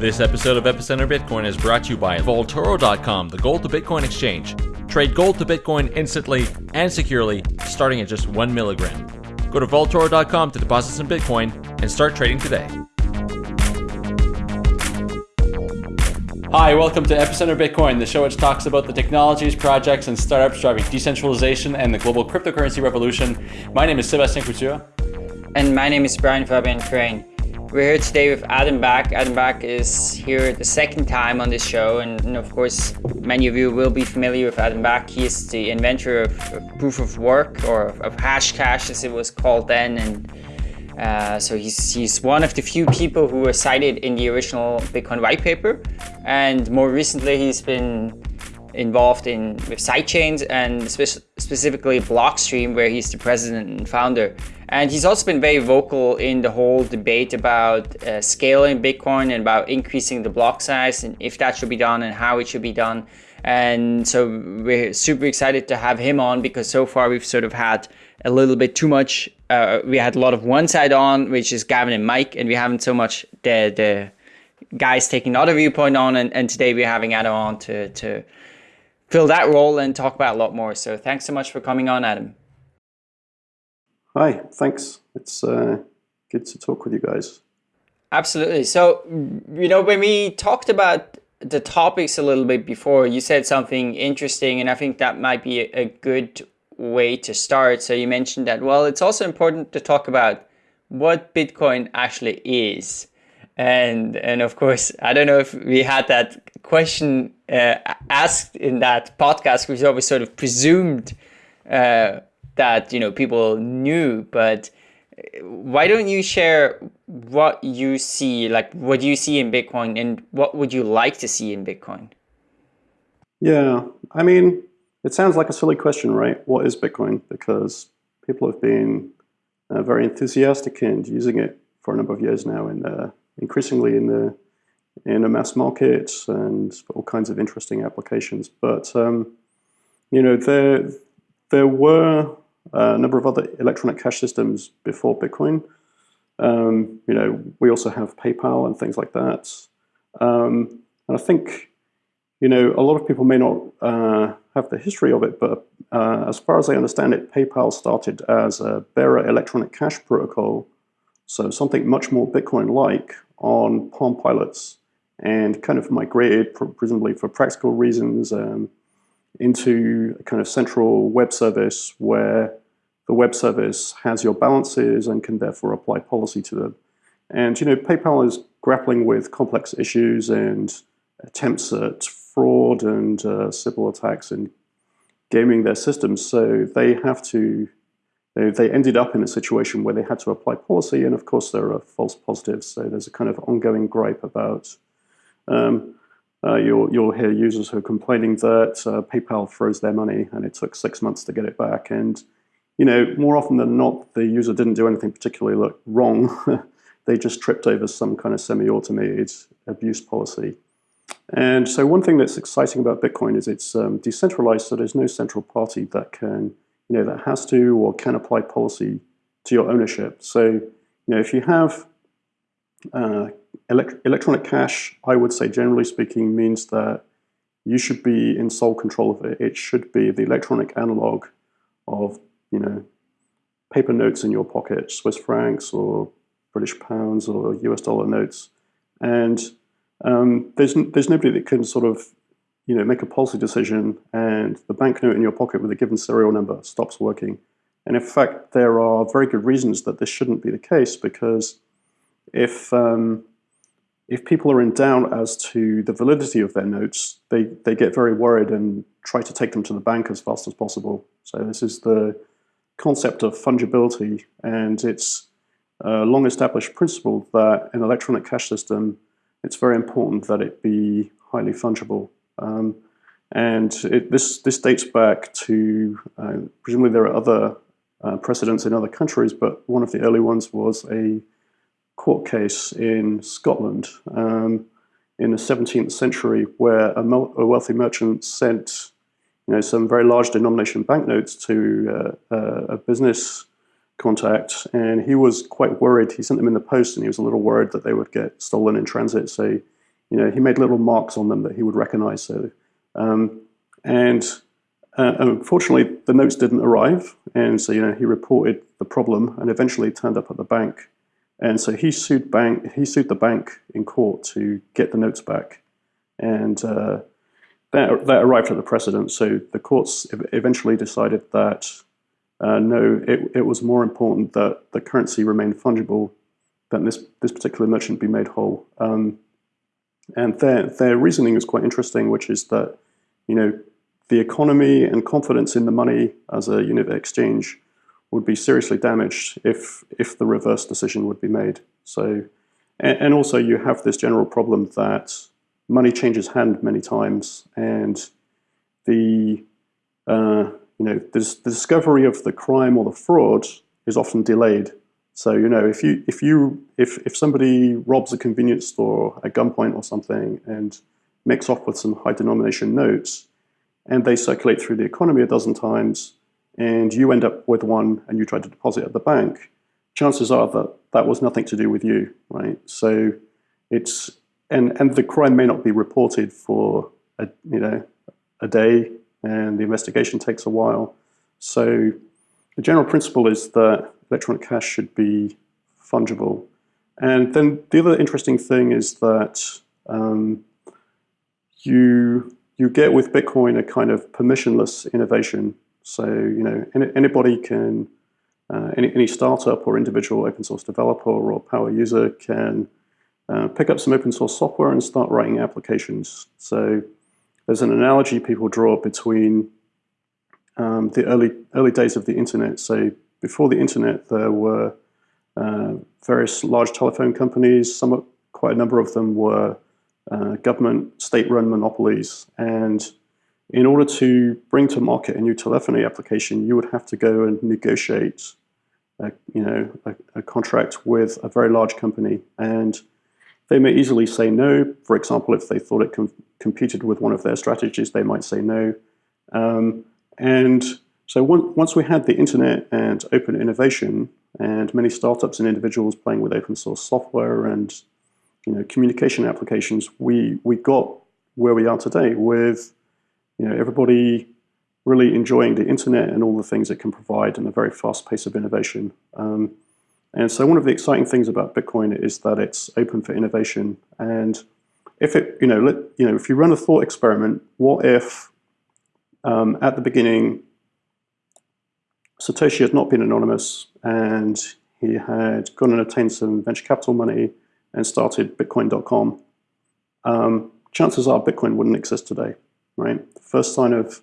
This episode of Epicenter Bitcoin is brought to you by Vaultoro.com, the gold to Bitcoin exchange. Trade gold to Bitcoin instantly and securely, starting at just one milligram. Go to Vaultoro.com to deposit some Bitcoin and start trading today. Hi, welcome to Epicenter Bitcoin, the show which talks about the technologies, projects, and startups driving decentralization and the global cryptocurrency revolution. My name is Sébastien Couture. And my name is Brian Fabian Crain. We're here today with Adam Back. Adam Back is here the second time on this show, and, and, of course, many of you will be familiar with Adam Back. He is the inventor of, of proof of work or of, Hashcash, as it was called then, and uh, so he's he's one of the few people who were cited in the original Bitcoin white paper, and more recently he's been involved in with sidechains and spe specifically Blockstream, where he's the president and founder. And he's also been very vocal in the whole debate about uh, scaling Bitcoin and about increasing the block size and if that should be done and how it should be done. And so we're super excited to have him on because so far we've sort of had a little bit too much. Uh, we had a lot of one side on, which is Gavin and Mike, and we haven't so much the the guys taking another viewpoint on. And, and today we're having Adam on to to fill that role and talk about a lot more. So thanks so much for coming on, Adam. Hi, thanks. It's uh, good to talk with you guys. Absolutely. So, you know, when we talked about the topics a little bit before, you said something interesting, and I think that might be a good way to start. So, you mentioned that, well, it's also important to talk about what Bitcoin actually is. And, and of course, I don't know if we had that question uh, asked in that podcast, which always sort of presumed uh, that you know people knew but uh, why don't you share what you see like what you see in bitcoin and what would you like to see in bitcoin? Yeah i mean it sounds like a silly question right? What is bitcoin? Because people have been uh, very enthusiastic and using it for a number of years now and uh, increasingly in the in the mass market and all kinds of interesting applications. But um, you know there there were a number of other electronic cash systems before Bitcoin. Um, you know, we also have PayPal and things like that. Um, and I think, you know, a lot of people may not uh, have the history of it, but uh, as far as I understand it, PayPal started as a bearer electronic cash protocol, so something much more Bitcoin-like on Palm Pilots, and kind of migrated, presumably for practical reasons, um, into a kind of central web service where the web service has your balances and can therefore apply policy to them. And you know, PayPal is grappling with complex issues and attempts at fraud and uh, Sybil attacks and gaming their systems. So they have to, they, they ended up in a situation where they had to apply policy. And of course, there are false positives. So there's a kind of ongoing gripe about um, uh, you'll, you'll hear users who are complaining that uh, PayPal froze their money and it took six months to get it back. And you know, more often than not, the user didn't do anything particularly wrong. they just tripped over some kind of semi-automated abuse policy. And so one thing that's exciting about Bitcoin is it's um, decentralized, so there's no central party that can, you know, that has to or can apply policy to your ownership. So, you know, if you have uh, elect electronic cash, I would say generally speaking means that you should be in sole control of it. It should be the electronic analog of you know, paper notes in your pocket, Swiss francs or British pounds or US dollar notes. And um, there's, there's nobody that can sort of, you know, make a policy decision and the banknote in your pocket with a given serial number stops working. And in fact, there are very good reasons that this shouldn't be the case because if, um, if people are in doubt as to the validity of their notes, they, they get very worried and try to take them to the bank as fast as possible. So this is the concept of fungibility, and it's a long established principle that an electronic cash system, it's very important that it be highly fungible. Um, and it, this, this dates back to, uh, presumably there are other uh, precedents in other countries, but one of the early ones was a court case in Scotland um, in the 17th century where a, a wealthy merchant sent you know, some very large denomination banknotes to uh, uh, a business contact, and he was quite worried. He sent them in the post, and he was a little worried that they would get stolen in transit. So you know, he made little marks on them that he would recognize. So, um, and uh, unfortunately, the notes didn't arrive, and so you know he reported the problem, and eventually turned up at the bank, and so he sued bank. He sued the bank in court to get the notes back, and uh, that that arrived at the precedent. So the courts eventually decided that uh, no, it, it was more important that the currency remained fungible than this this particular merchant be made whole. Um, and their their reasoning is quite interesting, which is that you know the economy and confidence in the money as a unit of exchange would be seriously damaged if if the reverse decision would be made. So, and, and also you have this general problem that money changes hand many times, and the uh, you know the, the discovery of the crime or the fraud is often delayed. So you know if you if you if if somebody robs a convenience store at gunpoint or something and makes off with some high denomination notes, and they circulate through the economy a dozen times, and you end up with one and you try to deposit at the bank, chances are that that was nothing to do with you, right? So it's and and the crime may not be reported for a you know a day, and the investigation takes a while. So the general principle is that electronic cash should be fungible. And then the other interesting thing is that um, you you get with Bitcoin a kind of permissionless innovation. So you know anybody can, uh, any, any startup or individual open source developer or power user can uh, pick up some open source software and start writing applications. So there's an analogy people draw between um, the early early days of the internet. So before the internet, there were uh, various large telephone companies. Some, quite a number of them were uh, government state-run monopolies. And in order to bring to market a new telephony application, you would have to go and negotiate, a, you know, a, a contract with a very large company. And they may easily say no. For example, if they thought it com competed with one of their strategies, they might say no. Um, and so once we had the internet and open innovation and many startups and individuals playing with open source software and you know, communication applications, we, we got where we are today with you know, everybody really enjoying the internet and all the things it can provide and a very fast pace of innovation. Um, and so one of the exciting things about Bitcoin is that it's open for innovation. And if it, you know, let, you know, if you run a thought experiment, what if um, at the beginning Satoshi had not been anonymous and he had gone and obtained some venture capital money and started Bitcoin.com, um, chances are Bitcoin wouldn't exist today, right? First sign of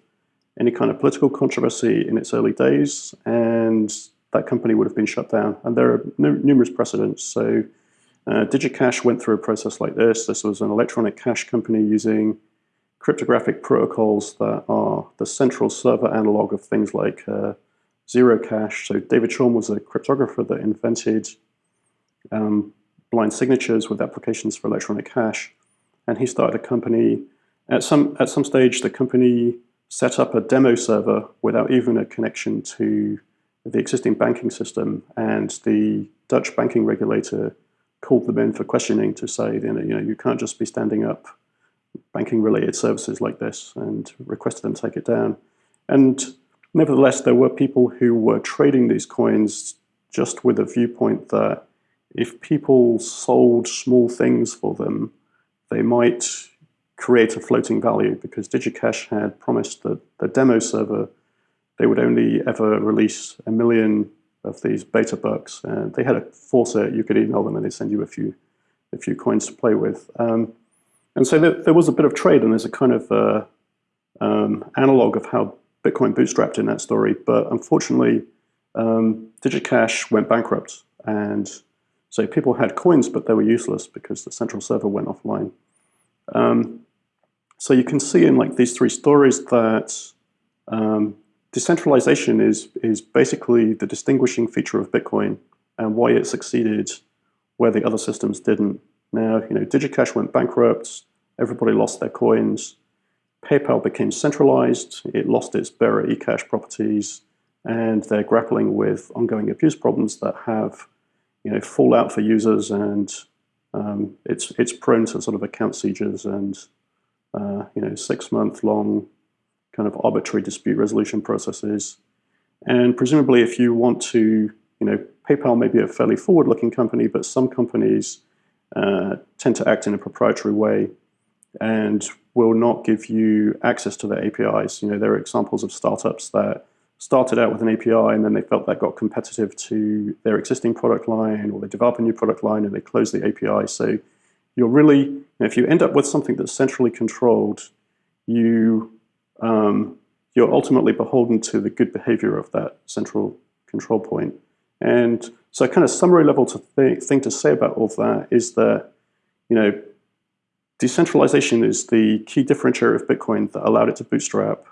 any kind of political controversy in its early days, and that company would have been shut down. And there are numerous precedents. So uh, DigiCash went through a process like this. This was an electronic cash company using cryptographic protocols that are the central server analog of things like uh, Zerocash. So David Chaum was a cryptographer that invented um, blind signatures with applications for electronic cash. And he started a company. At some, at some stage, the company set up a demo server without even a connection to the existing banking system. And the Dutch banking regulator called them in for questioning to say, you know, you, know, you can't just be standing up banking related services like this and requested them to take it down. And nevertheless, there were people who were trading these coins just with a viewpoint that if people sold small things for them, they might create a floating value because DigiCash had promised that the demo server, they would only ever release a million of these beta bucks. And they had a faucet, you could email them and they'd send you a few, a few coins to play with. Um, and so there, there, was a bit of trade and there's a kind of uh, um, analog of how Bitcoin bootstrapped in that story. But unfortunately, um, DigiCash went bankrupt and so people had coins, but they were useless because the central server went offline. Um, so you can see in like these three stories that um, decentralization is, is basically the distinguishing feature of Bitcoin and why it succeeded where the other systems didn't. Now, you know, DigiCash went bankrupt, everybody lost their coins, PayPal became centralized, it lost its bearer eCash properties, and they're grappling with ongoing abuse problems that have you know, fallout for users and um, it's it's prone to sort of account seizures and uh, you know six month long kind of arbitrary dispute resolution processes. And presumably, if you want to, you know, PayPal may be a fairly forward looking company, but some companies uh, tend to act in a proprietary way and will not give you access to their APIs. You know, there are examples of startups that started out with an API and then they felt that got competitive to their existing product line or they develop a new product line and they close the API. So you're really, if you end up with something that's centrally controlled, you, um, you're ultimately beholden to the good behavior of that central control point. And so kind of summary level to th thing to say about all of that is that, you know, decentralization is the key differentiator of Bitcoin that allowed it to bootstrap.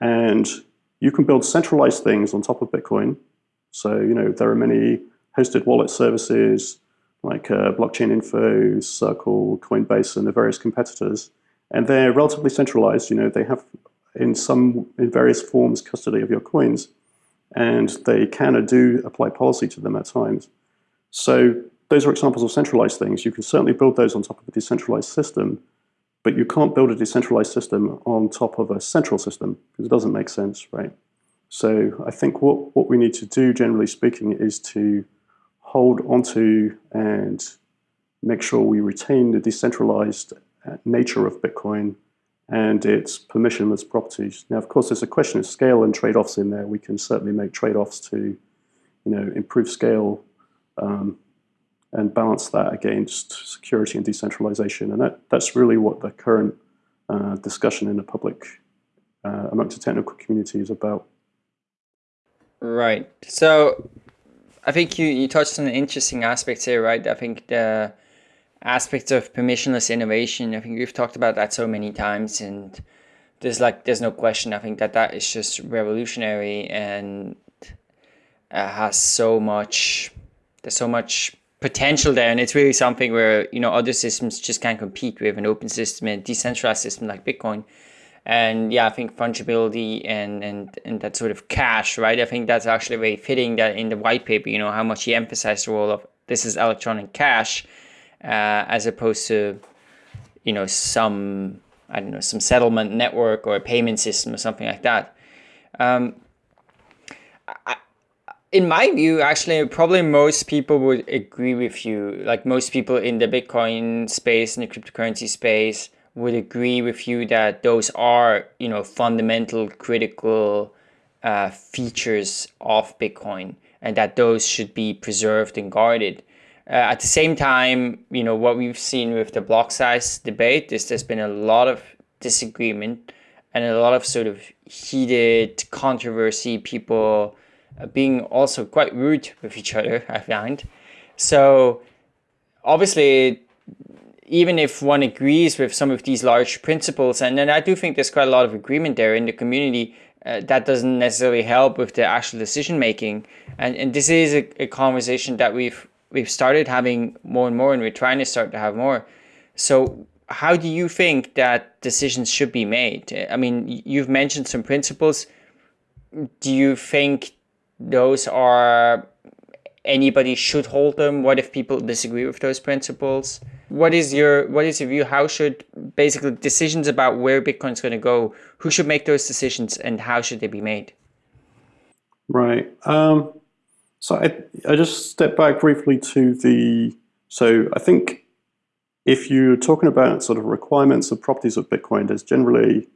And you can build centralized things on top of Bitcoin. So, you know, there are many hosted wallet services like uh, Blockchain Info, Circle, Coinbase, and the various competitors. And they're relatively centralized. You know, they have in some, in various forms, custody of your coins. And they can or do apply policy to them at times. So those are examples of centralized things. You can certainly build those on top of a decentralized system, but you can't build a decentralized system on top of a central system because it doesn't make sense, right? So I think what, what we need to do, generally speaking, is to hold onto and make sure we retain the decentralized uh, nature of Bitcoin and its permissionless properties. Now, of course, there's a question of scale and trade-offs in there. We can certainly make trade-offs to, you know, improve scale um, and balance that against security and decentralization. And that, that's really what the current uh, discussion in the public uh, amongst the technical community is about. Right. So I think you, you touched on interesting aspect here, right? I think the aspects of permissionless innovation, I think we've talked about that so many times and there's like, there's no question. I think that that is just revolutionary and uh, has so much, there's so much potential there and it's really something where you know other systems just can't compete with an open system and decentralized system like bitcoin and yeah i think fungibility and and and that sort of cash right i think that's actually very fitting that in the white paper you know how much he emphasized the role of this is electronic cash uh, as opposed to you know some i don't know some settlement network or a payment system or something like that um, I, in my view, actually, probably most people would agree with you. Like most people in the Bitcoin space and the cryptocurrency space would agree with you that those are, you know, fundamental, critical uh, features of Bitcoin, and that those should be preserved and guarded. Uh, at the same time, you know, what we've seen with the block size debate is there's been a lot of disagreement and a lot of sort of heated controversy. People being also quite rude with each other, I find. So obviously, even if one agrees with some of these large principles, and then I do think there's quite a lot of agreement there in the community, uh, that doesn't necessarily help with the actual decision making. And and this is a, a conversation that we've we've started having more and more, and we're trying to start to have more. So how do you think that decisions should be made? I mean, you've mentioned some principles. Do you think those are anybody should hold them what if people disagree with those principles what is your what is your view? How should basically decisions about where bitcoin is going to go who should make those decisions and how should they be made? Right um, so I, I just step back briefly to the so i think if you're talking about sort of requirements of properties of bitcoin there's generally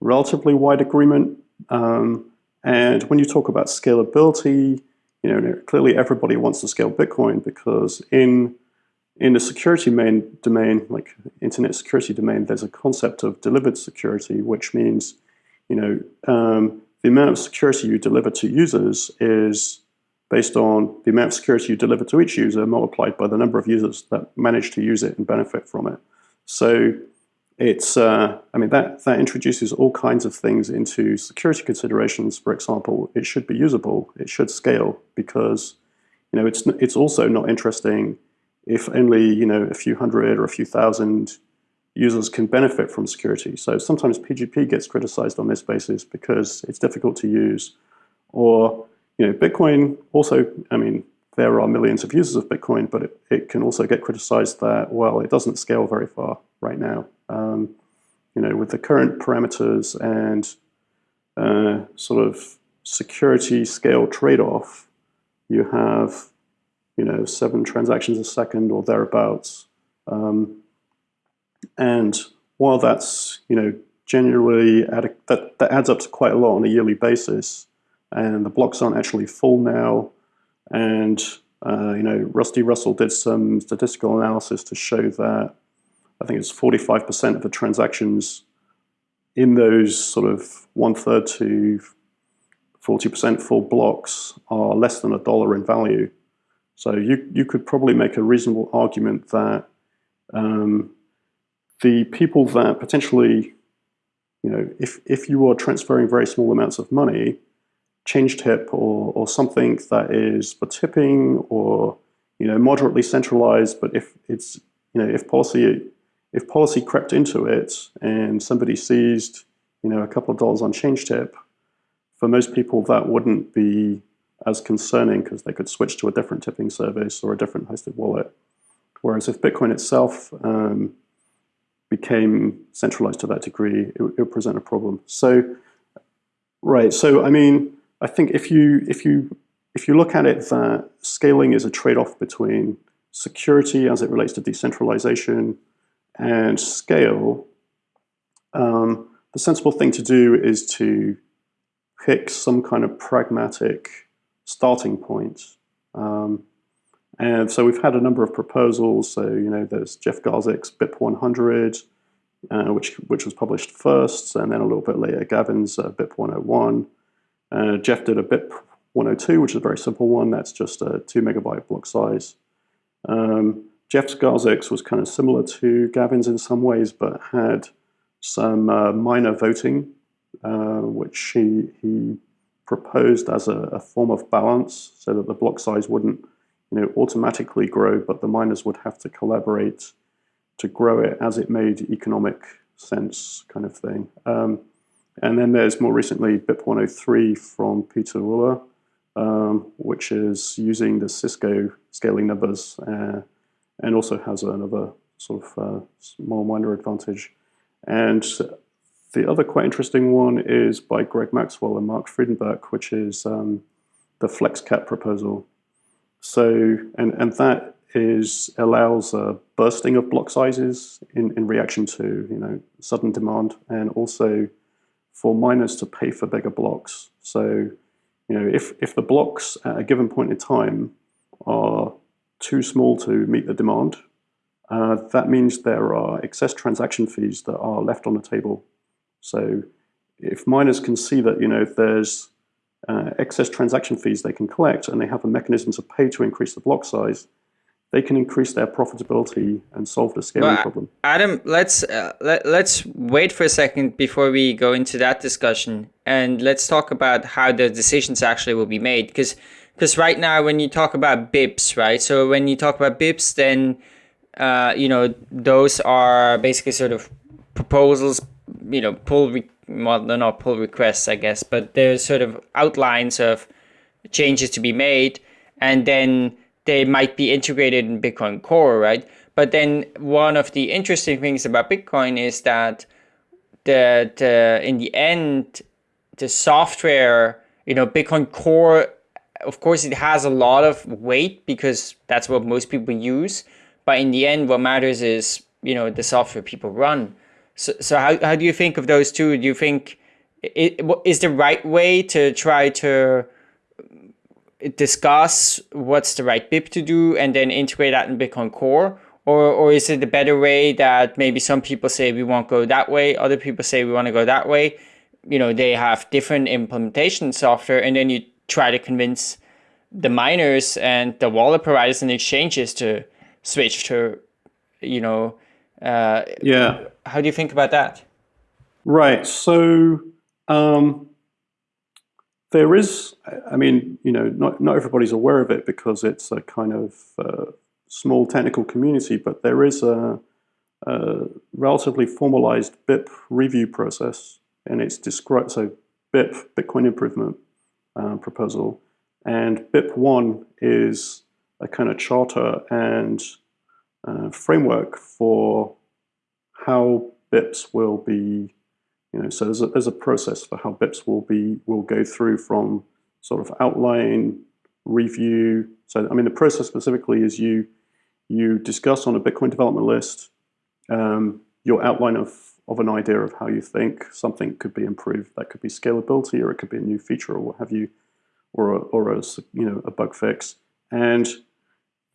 relatively wide agreement um, and when you talk about scalability, you know, clearly everybody wants to scale Bitcoin because in in the security main domain, like internet security domain, there's a concept of delivered security, which means, you know, um, the amount of security you deliver to users is based on the amount of security you deliver to each user multiplied by the number of users that manage to use it and benefit from it. So it's, uh, I mean, that, that introduces all kinds of things into security considerations. For example, it should be usable, it should scale because, you know, it's, it's also not interesting if only, you know, a few hundred or a few thousand users can benefit from security. So sometimes PGP gets criticized on this basis because it's difficult to use. Or, you know, Bitcoin also, I mean, there are millions of users of Bitcoin, but it, it can also get criticized that, well, it doesn't scale very far right now. Um, you know, with the current parameters and uh, sort of security scale trade-off, you have, you know, seven transactions a second or thereabouts. Um, and while that's, you know, generally that, that adds up to quite a lot on a yearly basis, and the blocks aren't actually full now, and uh, you know, Rusty Russell did some statistical analysis to show that I think it's 45% of the transactions in those sort of one third to 40% full blocks are less than a dollar in value. So you, you could probably make a reasonable argument that um, the people that potentially, you know, if, if you are transferring very small amounts of money, ChangeTip or, or something that is for tipping or, you know, moderately centralized, but if it's, you know, if policy, if policy crept into it and somebody seized, you know, a couple of dollars on ChangeTip, for most people that wouldn't be as concerning because they could switch to a different tipping service or a different hosted wallet. Whereas if Bitcoin itself um, became centralized to that degree, it, it would present a problem. So, right. So, I mean, I think if you if you if you look at it that scaling is a trade-off between security as it relates to decentralization and scale, um, the sensible thing to do is to pick some kind of pragmatic starting point. Um, and so we've had a number of proposals. So, you know, there's Jeff Garzik's BIP 100, uh, which, which was published first, and then a little bit later, Gavin's uh, BIP 101. Uh, Jeff did a BIP 102, which is a very simple one. That's just a two megabyte block size. Um, Jeff's Garzik's was kind of similar to Gavin's in some ways, but had some uh, miner voting, uh, which he, he proposed as a, a, form of balance so that the block size wouldn't you know, automatically grow, but the miners would have to collaborate to grow it as it made economic sense kind of thing. Um, and then there's more recently BIP 103 from Peter Wuille, um, which is using the Cisco scaling numbers uh, and also has another sort of uh, small minor advantage. And the other quite interesting one is by Greg Maxwell and Mark Friedenbach, which is um, the FlexCap proposal. So, and, and that is allows a bursting of block sizes in, in reaction to you know sudden demand and also for miners to pay for bigger blocks. So, you know, if, if the blocks at a given point in time are too small to meet the demand, uh, that means there are excess transaction fees that are left on the table. So if miners can see that, you know, if there's uh, excess transaction fees they can collect and they have a mechanism to pay to increase the block size, they can increase their profitability and solve the scaling problem. Adam, let's uh, let, let's wait for a second before we go into that discussion, and let's talk about how the decisions actually will be made. Because because right now, when you talk about BIPs, right? So when you talk about BIPs, then uh, you know those are basically sort of proposals, you know, pull re- well, they're not pull requests, I guess, but there's sort of outlines of changes to be made, and then they might be integrated in Bitcoin Core, right? But then one of the interesting things about Bitcoin is that the, the in the end, the software, you know, Bitcoin Core, of course, it has a lot of weight because that's what most people use. But in the end, what matters is, you know, the software people run. So, so how, how do you think of those two? Do you think it is the right way to try to discuss what's the right BIP to do and then integrate that in Bitcoin Core? Or, or is it a better way that maybe some people say we won't go that way, other people say we want to go that way? You know, they have different implementation software, and then you try to convince the miners and the wallet providers and exchanges to switch to, you know, uh, yeah. How do you think about that? Right. So, um, there is, I mean, you know, not, not everybody's aware of it because it's a kind of uh, small technical community, but there is a, a, relatively formalized BIP review process, and it's described, so BIP, Bitcoin Improvement uh, Proposal, and BIP 1 is a kind of charter and uh, framework for how BIPs will be, you know, so there's a, there's a process for how BIPs will be, will go through from sort of outline, review. So, I mean, the process specifically is you, you discuss on a Bitcoin development list um, your outline of, of an idea of how you think something could be improved. That could be scalability, or it could be a new feature, or what have you, or a, or a you know a bug fix. And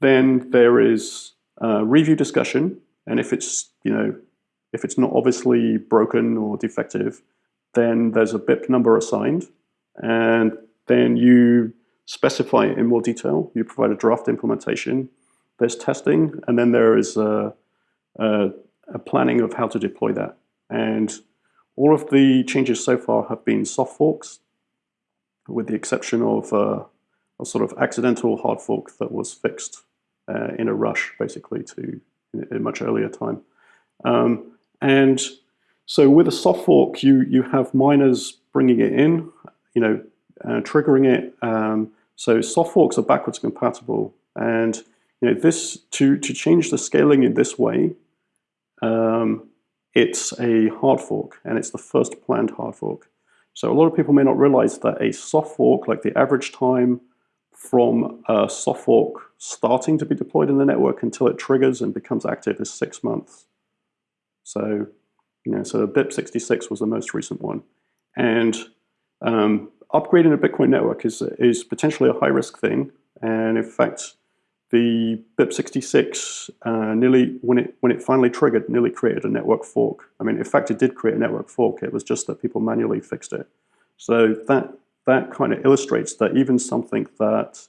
then there is review discussion, and if it's you know if it's not obviously broken or defective, then there's a BIP number assigned, and then you specify it in more detail. You provide a draft implementation. There's testing, and then there is a, a, a planning of how to deploy that. And all of the changes so far have been soft forks, with the exception of uh, a sort of accidental hard fork that was fixed uh, in a rush, basically, to a much earlier time. Um, and so with a soft fork, you you have miners bringing it in, you know, uh, triggering it. Um, so soft forks are backwards compatible, and you know this to to change the scaling in this way. Um, it's a hard fork, and it's the first planned hard fork. So a lot of people may not realize that a soft fork, like the average time from a soft fork starting to be deployed in the network until it triggers and becomes active is six months. So, you know, so BIP 66 was the most recent one. And um, upgrading a Bitcoin network is, is potentially a high risk thing. And in fact, the BIP 66 uh, nearly, when it, when it finally triggered, nearly created a network fork. I mean, in fact, it did create a network fork. It was just that people manually fixed it. So that, that kind of illustrates that even something that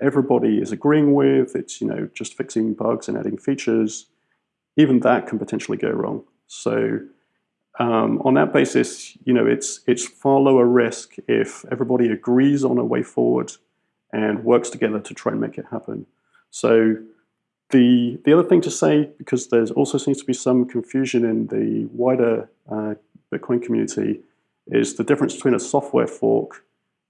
everybody is agreeing with, it's, you know, just fixing bugs and adding features, even that can potentially go wrong. So um, on that basis, you know, it's, it's far lower risk if everybody agrees on a way forward and works together to try and make it happen. So the, the other thing to say, because there's also seems to be some confusion in the wider uh, Bitcoin community, is the difference between a software fork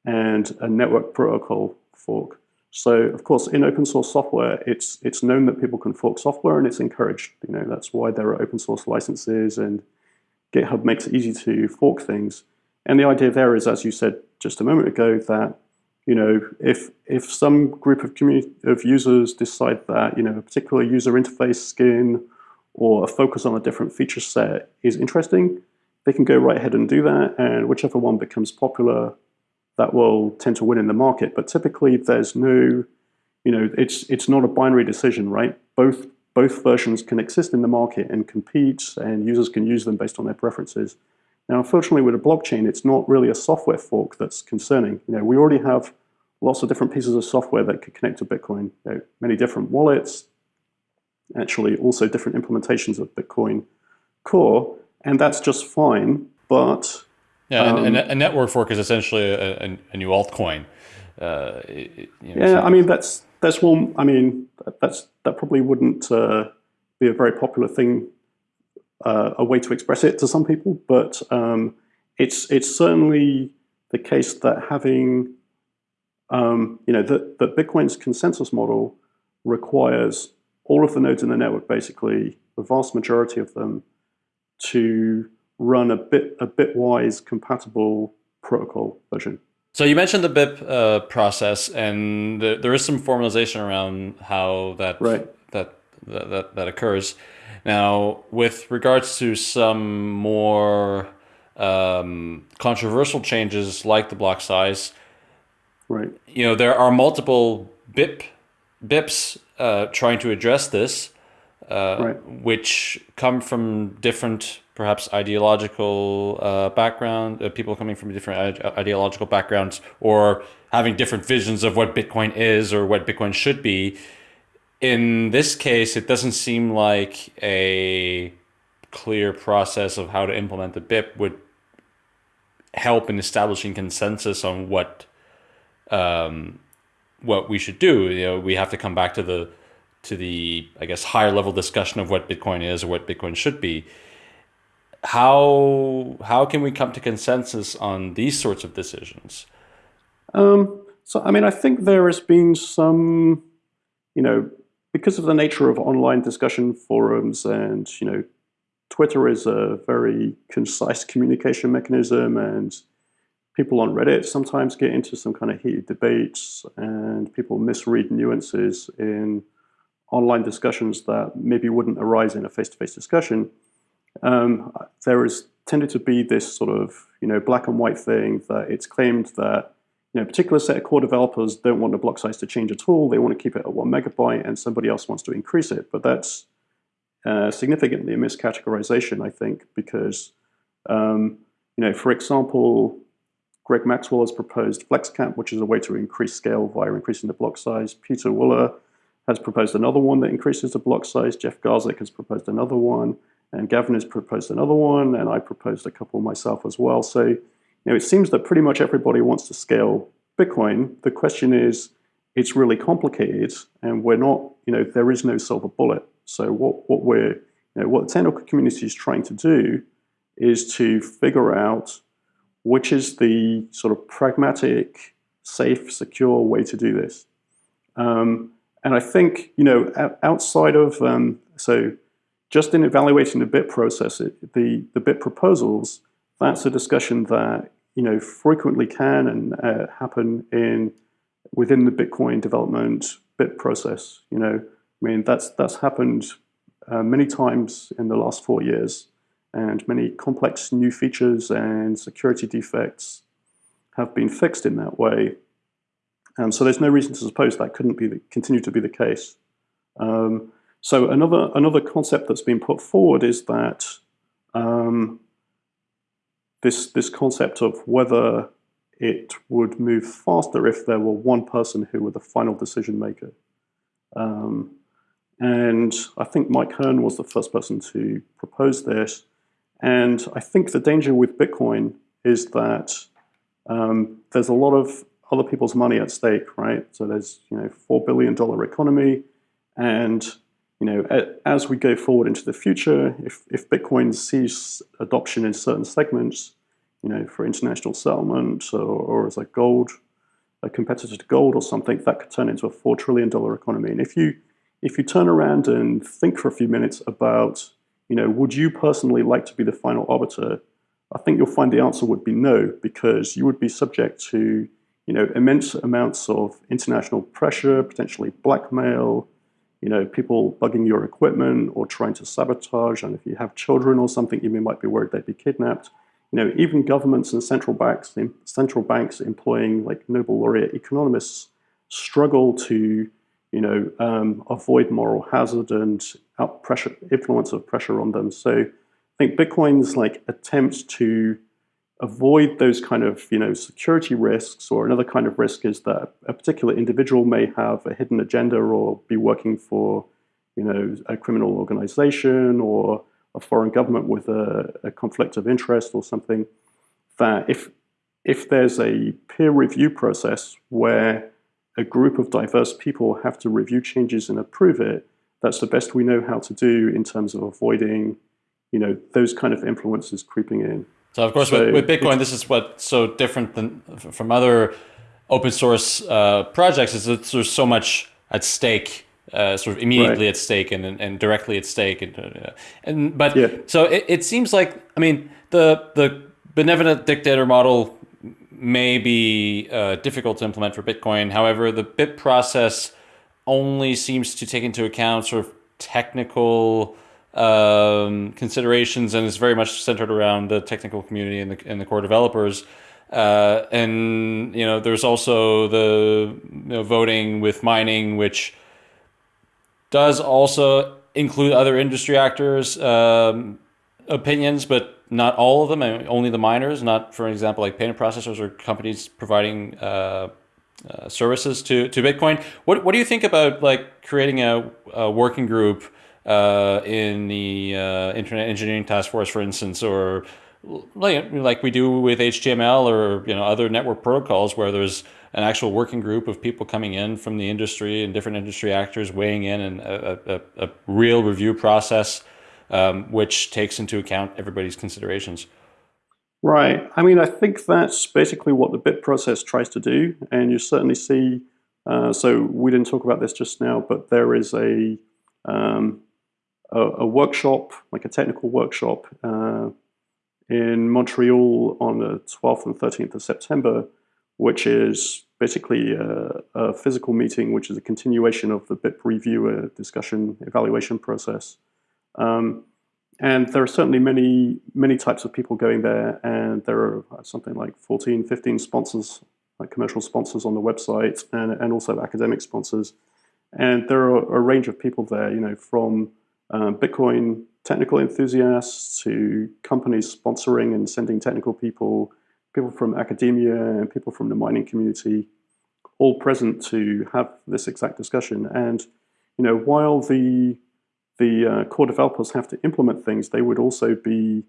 and a network protocol fork. So of course, in open source software, it's it's known that people can fork software and it's encouraged. You know, that's why there are open source licenses and GitHub makes it easy to fork things. And the idea there is, as you said just a moment ago, that you know, if if some group of community of users decide that you know a particular user interface skin or a focus on a different feature set is interesting, they can go right ahead and do that, and whichever one becomes popular, that will tend to win in the market. But typically, there's no, you know, it's it's not a binary decision, right? Both both versions can exist in the market and compete, and users can use them based on their preferences. Now, unfortunately, with a blockchain, it's not really a software fork that's concerning. You know, we already have lots of different pieces of software that could connect to Bitcoin. You know, many different wallets, actually also different implementations of Bitcoin Core, and that's just fine. But yeah, um, and, and, a network fork is essentially a, a, a new altcoin. Uh, you know, yeah, I mean that's that's one. I mean that's that probably wouldn't uh, be a very popular thing uh, a way to express it to some people, but um, it's it's certainly the case that having um, you know that that Bitcoin's consensus model requires all of the nodes in the network, basically the vast majority of them, to run a bit a bitwise compatible protocol version. So you mentioned the BIP uh, process, and the, there is some formalization around how that right. that, that that occurs. Now, with regards to some more um, controversial changes like the block size, right? You know, there are multiple BIP BIPs uh, trying to address this, uh, right. which come from different, perhaps ideological uh, background, uh, people coming from different ideological backgrounds, or having different visions of what Bitcoin is or what Bitcoin should be in this case, it doesn't seem like a clear process of how to implement the BIP would help in establishing consensus on what um, what we should do. You know, we have to come back to the to the I guess higher level discussion of what Bitcoin is or what Bitcoin should be. How how can we come to consensus on these sorts of decisions? Um, so I mean, I think there has been some you know, because of the nature of online discussion forums and, you know, Twitter is a very concise communication mechanism and people on Reddit sometimes get into some kind of heated debates and people misread nuances in online discussions that maybe wouldn't arise in a face-to-face -face discussion. Um, there has tended to be this sort of you know black and white thing that it's claimed that you know, a particular set of core developers don't want the block size to change at all. They want to keep it at one megabyte, and somebody else wants to increase it. But that's uh, significantly a miscategorization, I think, because um, you know, for example, Greg Maxwell has proposed FlexCap, which is a way to increase scale via increasing the block size. Peter Wuille has proposed another one that increases the block size. Jeff Garzik has proposed another one. And Gavin has proposed another one. And I proposed a couple myself as well. So you know, it seems that pretty much everybody wants to scale Bitcoin. The question is, it's really complicated and we're not, you know, there is no silver bullet. So what, what we're, you know, what the technical community is trying to do is to figure out which is the sort of pragmatic, safe, secure way to do this. Um, and I think, you know, outside of, um, so just in evaluating the BIP process, it, the, the BIP proposals, that's a discussion that, you know, frequently can and uh, happen in within the Bitcoin development BIP process. You know, I mean, that's, that's happened uh, many times in the last four years and many complex new features and security defects have been fixed in that way. Um, so there's no reason to suppose that couldn't be the, continue to be the case. Um, so another another concept that's been put forward is that um, this this concept of whether it would move faster if there were one person who were the final decision maker. Um, and I think Mike Hearn was the first person to propose this. And I think the danger with Bitcoin is that um, there's a lot of other people's money at stake, right? So there's you know four billion dollar economy, and you know as we go forward into the future, if if Bitcoin sees adoption in certain segments, you know for international settlement or, or as a gold, a competitor to gold or something, that could turn into a four trillion dollar economy. And if you if you turn around and think for a few minutes about you know, would you personally like to be the final arbiter? I think you'll find the answer would be no, because you would be subject to, you know, immense amounts of international pressure, potentially blackmail, you know, people bugging your equipment or trying to sabotage. And if you have children or something, you might be worried they'd be kidnapped. You know, even governments and central banks, the central banks employing like Nobel laureate economists struggle to you know, um, avoid moral hazard and out pressure, influence of pressure on them. So I think Bitcoin's like attempt to avoid those kind of, you know, security risks or another kind of risk is that a particular individual may have a hidden agenda or be working for, you know, a criminal organization or a foreign government with a, a conflict of interest or something that if if there's a peer review process where a group of diverse people have to review changes and approve it, that's the best we know how to do in terms of avoiding, you know, those kind of influences creeping in. So of course, so, with, with, Bitcoin, this is what's so different than from other open source uh, projects is that there's so much at stake, uh, sort of immediately right. at stake and, and directly at stake, and, uh, and but yeah. so it, it seems like I mean the the benevolent dictator model may be uh, difficult to implement for Bitcoin. However, the BIP process only seems to take into account sort of technical um, considerations and is very much centered around the technical community and the, and the core developers. Uh, and you know, there's also the you know, voting with mining, which does also include other industry actors' um, opinions, but not all of them, only the miners, not, for example, like payment processors or companies providing uh, uh, services to, to Bitcoin. What, what do you think about like creating a, a working group uh, in the uh, Internet Engineering Task Force, for instance, or like, like we do with HTML or you know other network protocols where there's an actual working group of people coming in from the industry and different industry actors weighing in and a, a, a real review process um, which takes into account everybody's considerations. Right. I mean, I think that's basically what the BIP process tries to do. And you certainly see Uh, so we didn't talk about this just now, but there is a um, a, a, workshop, like a technical workshop, uh, in Montreal on the 12th and 13th of September, which is basically a, a physical meeting, which is a continuation of the BIP reviewer discussion evaluation process. Um, and there are certainly many, many types of people going there, and there are something like 14, 15 sponsors, like commercial sponsors on the website, and, and also academic sponsors. And there are a range of people there, you know, from um, Bitcoin technical enthusiasts to companies sponsoring and sending technical people, people from academia and people from the mining community, all present to have this exact discussion. And, you know, while the the uh, core developers have to implement things, they would also be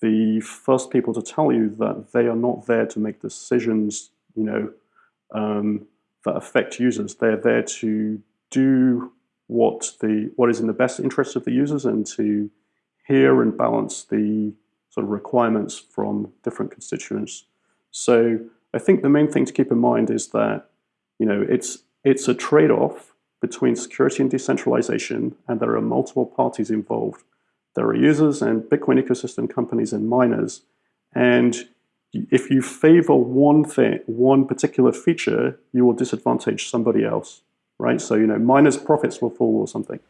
the first people to tell you that they are not there to make decisions, you know, um, that affect users. They're there to do what the what is in the best interest of the users and to hear and balance the sort of requirements from different constituents. So I think the main thing to keep in mind is that you know it's it's a trade-off between security and decentralization, and there are multiple parties involved. There are users and Bitcoin ecosystem companies and miners. And if you favor one thing, one particular feature, you will disadvantage somebody else, right? So, you know, miners' profits will fall or something.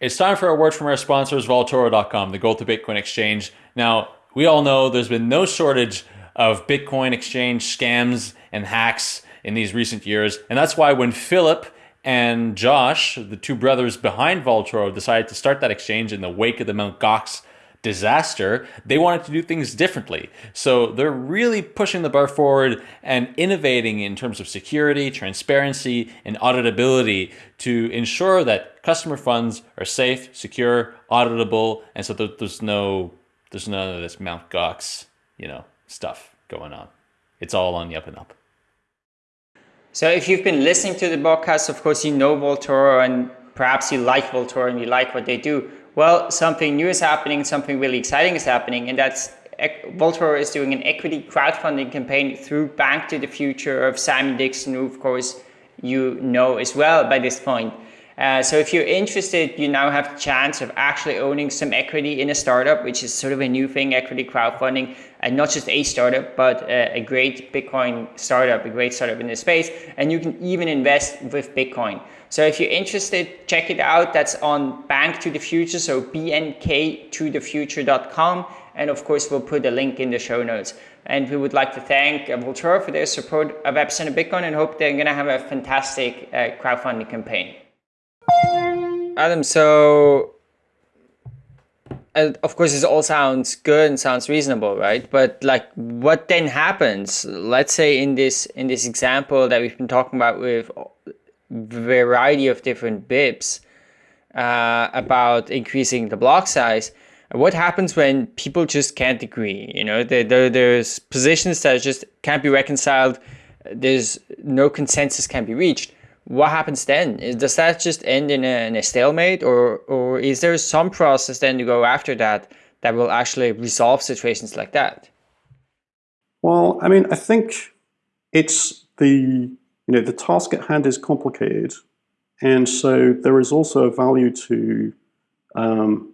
It's time for a word from our sponsors, Vaultoro.com, the gold to Bitcoin exchange. Now, we all know there's been no shortage of Bitcoin exchange scams and hacks in these recent years. And that's why when Philip and Josh, the two brothers behind Vaultoro, decided to start that exchange in the wake of the Mt. Gox disaster, they wanted to do things differently. So they're really pushing the bar forward and innovating in terms of security, transparency, and auditability to ensure that customer funds are safe, secure, auditable, and so there's no there's none of this Mt. Gox, you know, stuff going on. It's all on the up and up. So if you've been listening to the podcast, of course, you know Vaultoro and perhaps you like Vaultoro and you like what they do. Well, something new is happening, something really exciting is happening, and that's Vaultoro is doing an equity crowdfunding campaign through Bank to the Future of Simon Dixon, who of course you know as well by this point. Uh, so if you're interested, you now have the chance of actually owning some equity in a startup, which is sort of a new thing, equity crowdfunding, and not just a startup, but a, a great Bitcoin startup, a great startup in this space. And you can even invest with Bitcoin. So if you're interested, check it out. That's on Bank to the Future, so bnk2thefuture.com. And of course, we'll put a link in the show notes. And we would like to thank Vaultoro for their support of Epicenter Bitcoin and hope they're going to have a fantastic uh, crowdfunding campaign. Adam, so uh, of course this all sounds good and sounds reasonable, right? But like, what then happens? Let's say in this in this example that we've been talking about with variety of different BIPs uh, about increasing the block size. What happens when people just can't agree? You know, there, there, there's positions that just can't be reconciled. There's no consensus can be reached what happens then? Does that just end in a, in a stalemate, or or is there some process then to go after that that will actually resolve situations like that? Well, I mean, I think it's the you know the task at hand is complicated, and so there is also a value to um,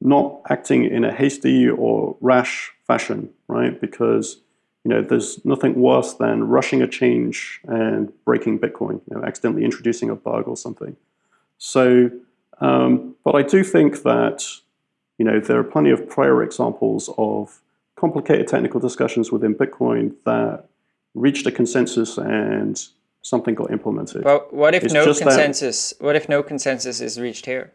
not acting in a hasty or rash fashion, right? Because you know, there's nothing worse than rushing a change and breaking Bitcoin, you know, accidentally introducing a bug or something. So, um, but I do think that, you know, there are plenty of prior examples of complicated technical discussions within Bitcoin that reached a consensus and something got implemented. But what if it's no consensus? That, what if no consensus is reached here?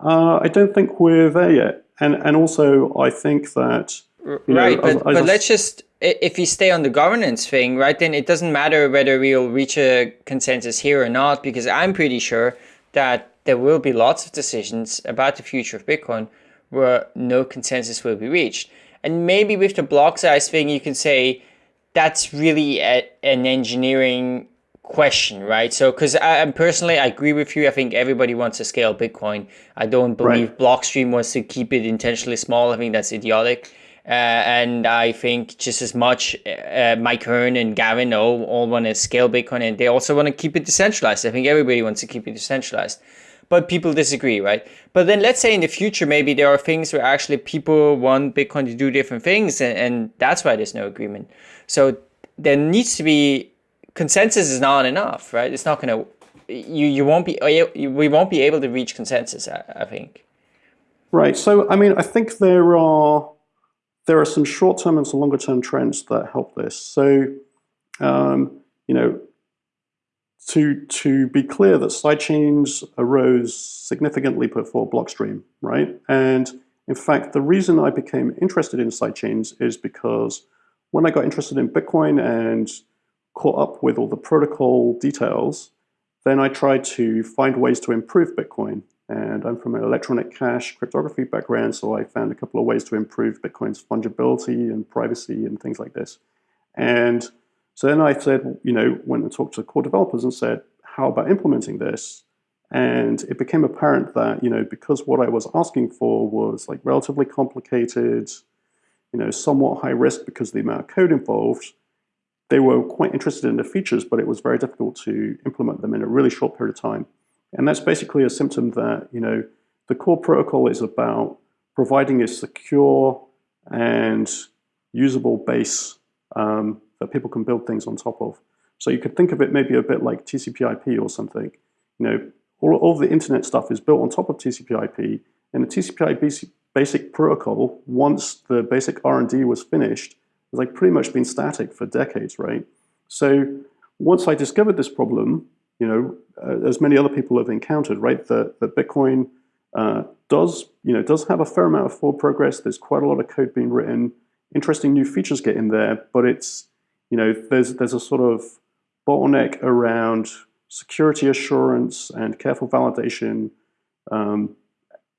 Uh, I don't think we're there yet, and and also I think that right, know, but, I, I but just, let's just if we stay on the governance thing, right? Then it doesn't matter whether we'll reach a consensus here or not, because I'm pretty sure that there will be lots of decisions about the future of Bitcoin where no consensus will be reached. And maybe with the block size thing, you can say that's really a, an engineering question, right? So, because I personally, I agree with you. I think everybody wants to scale Bitcoin. I don't believe right. Blockstream wants to keep it intentionally small. I think that's idiotic. Uh, and I think just as much uh, Mike Hearn and Gavin all, all want to scale Bitcoin and they also want to keep it decentralized. I think everybody wants to keep it decentralized. But people disagree, right? But then let's say in the future, maybe there are things where actually people want Bitcoin to do different things and, and that's why there's no agreement. So there needs to be consensus is not enough, right? It's not going to you you won't be we won't be able to reach consensus. I, I think. Right. So I mean, I think there are there are some short-term and some longer-term trends that help this. So, um, you know, to to be clear, that sidechains arose significantly before Blockstream, right? And in fact, the reason I became interested in sidechains is because when I got interested in Bitcoin and caught up with all the protocol details, then I tried to find ways to improve Bitcoin. And I'm from an electronic cash cryptography background, so I found a couple of ways to improve Bitcoin's fungibility and privacy and things like this. And so then I said, you know, went and talked to core developers and said, how about implementing this? And it became apparent that, you know, because what I was asking for was like relatively complicated, you know, somewhat high risk because of the amount of code involved, they were quite interested in the features, but it was very difficult to implement them in a really short period of time. And that's basically a symptom that, you know, the core protocol is about providing a secure and usable base um, that people can build things on top of. So you could think of it maybe a bit like TCP/IP or something. You know, all, all the internet stuff is built on top of TCP/IP, and the TCP/IP basic protocol, once the basic R&D was finished, has like pretty much been static for decades, right? So once I discovered this problem, you know, uh, as many other people have encountered, right, that, that Bitcoin uh, does, you know, does have a fair amount of forward progress. There's quite a lot of code being written. Interesting new features get in there, but it's, you know, there's there's a sort of bottleneck around security assurance and careful validation, um,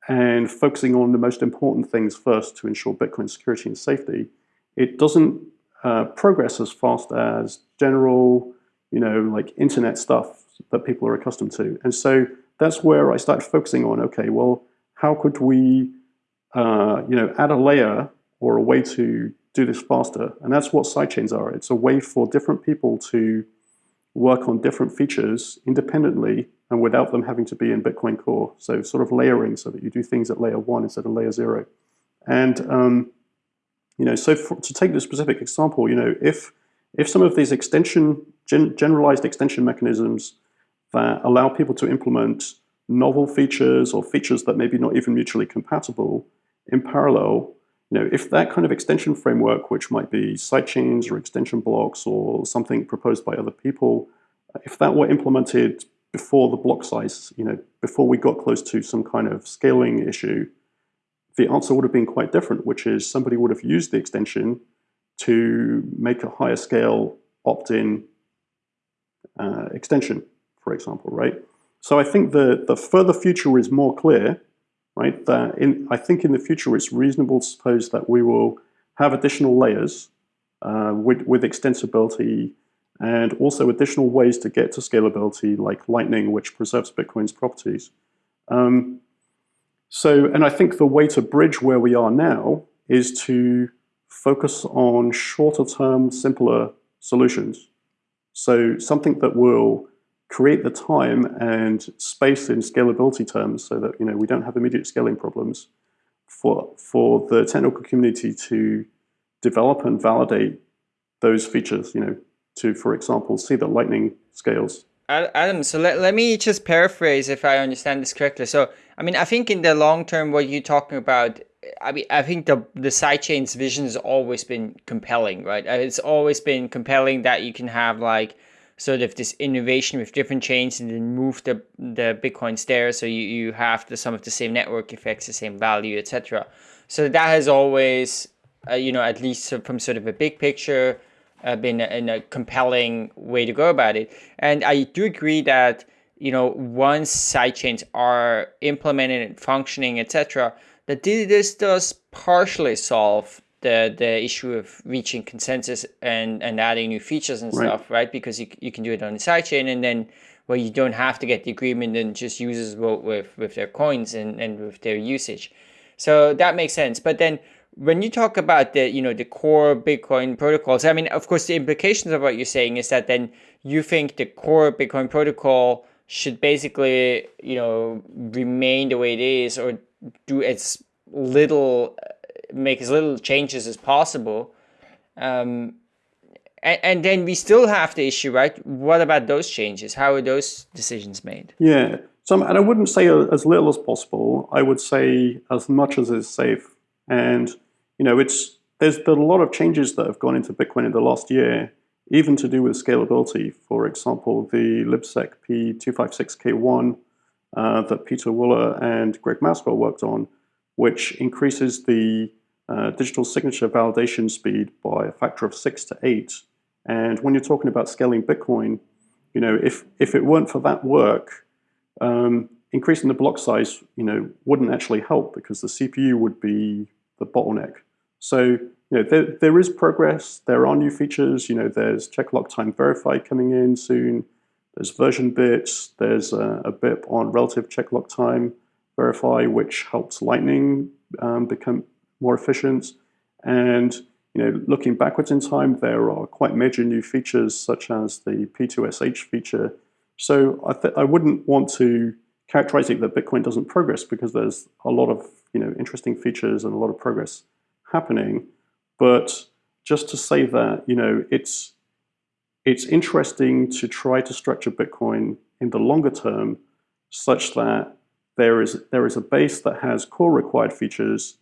and focusing on the most important things first to ensure Bitcoin security and safety it doesn't uh, progress as fast as general, you know, like internet stuff that people are accustomed to. And so that's where I started focusing on, okay, well, how could we, uh, you know, add a layer or a way to do this faster? And that's what sidechains are. It's a way for different people to work on different features independently and without them having to be in Bitcoin Core. So sort of layering so that you do things at layer one instead of layer zero. And um, you know, so for, to take the specific example, you know, if if some of these extension gen, generalized extension mechanisms that allow people to implement novel features or features that maybe not even mutually compatible in parallel, you know, if that kind of extension framework, which might be sidechains or extension blocks or something proposed by other people, if that were implemented before the block size, you know, before we got close to some kind of scaling issue, the answer would have been quite different, which is somebody would have used the extension to make a higher scale opt-in uh, extension, for example, right? So I think the, the further future is more clear, right? That in, I think in the future it's reasonable to suppose that we will have additional layers uh, with, with extensibility and also additional ways to get to scalability like Lightning, which preserves Bitcoin's properties. Um, so, and I think the way to bridge where we are now is to focus on shorter term, simpler solutions. So something that will create the time and space in scalability terms so that you know we don't have immediate scaling problems for, for the technical community to develop and validate those features, you know, to, for example, see that Lightning scales. Adam, so let, let me just paraphrase if I understand this correctly. So I mean, I think in the long term, what you're talking about, I mean, I think the the sidechain's vision has always been compelling, right? Uh, it's always been compelling that you can have like sort of this innovation with different chains and then move the the bitcoins there, so you you have the some of the same network effects, the same value, etc. So that has always, uh, you know, at least from sort of a big picture, uh, been a, a compelling way to go about it. And I do agree that you know, once sidechains are implemented and functioning, etc., that this does partially solve the the issue of reaching consensus and and adding new features and right. stuff, right? Because you you can do it on the sidechain, and then well, you don't have to get the agreement and just users vote with with their coins and and with their usage. So that makes sense. But then when you talk about the you know the core Bitcoin protocols, I mean, of course, the implications of what you're saying is that then you think the core Bitcoin protocol should basically you know remain the way it is or do as little make as little changes as possible. Um, and, and then we still have the issue, right? What about those changes? How are those decisions made? Yeah. So, and I wouldn't say as little as possible. I would say as much as is safe. And you know, it's there's been a lot of changes that have gone into Bitcoin in the last year, even to do with scalability. For example, the libsec P256K1 uh, that Pieter Wuille and Greg Maxwell worked on, which increases the uh, digital signature validation speed by a factor of six to eight. And when you're talking about scaling Bitcoin, you know, if if it weren't for that work, um, increasing the block size, you know, wouldn't actually help because the CPU would be the bottleneck. So, you know, there, there is progress. There are new features. You know, there's check lock time verify coming in soon. There's version bits. There's a, a bit on relative check lock time verify, which helps Lightning um, become more efficient. And you know, looking backwards in time, there are quite major new features such as the P2SH feature. So I, I wouldn't want to characterize it that Bitcoin doesn't progress because there's a lot of you know interesting features and a lot of progress happening. But just to say that you know it's it's interesting to try to structure Bitcoin in the longer term such that there is there is a base that has core required features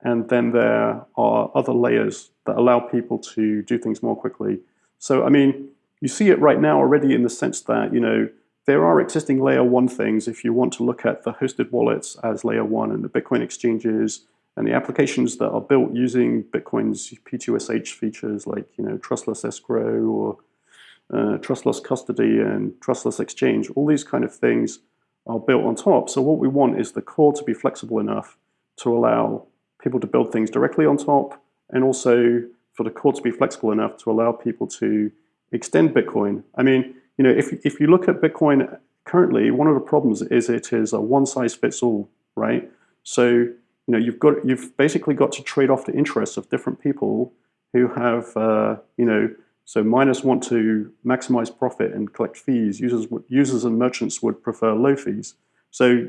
and then there are other layers that allow people to do things more quickly. So, I mean, you see it right now already in the sense that, you know, there are existing layer one things if you want to look at the hosted wallets as layer one and the Bitcoin exchanges and the applications that are built using Bitcoin's P2SH features like, you know, trustless escrow or uh, trustless custody and trustless exchange, all these kind of things are built on top. So what we want is the core to be flexible enough to allow people to build things directly on top, and also for the core to be flexible enough to allow people to extend Bitcoin. I mean, you know, if, if you look at Bitcoin currently, one of the problems is it is a one size fits all, right? So, you know, you've got you've basically got to trade off the interests of different people who have, uh, you know, so miners want to maximize profit and collect fees. Users users and merchants would prefer low fees. So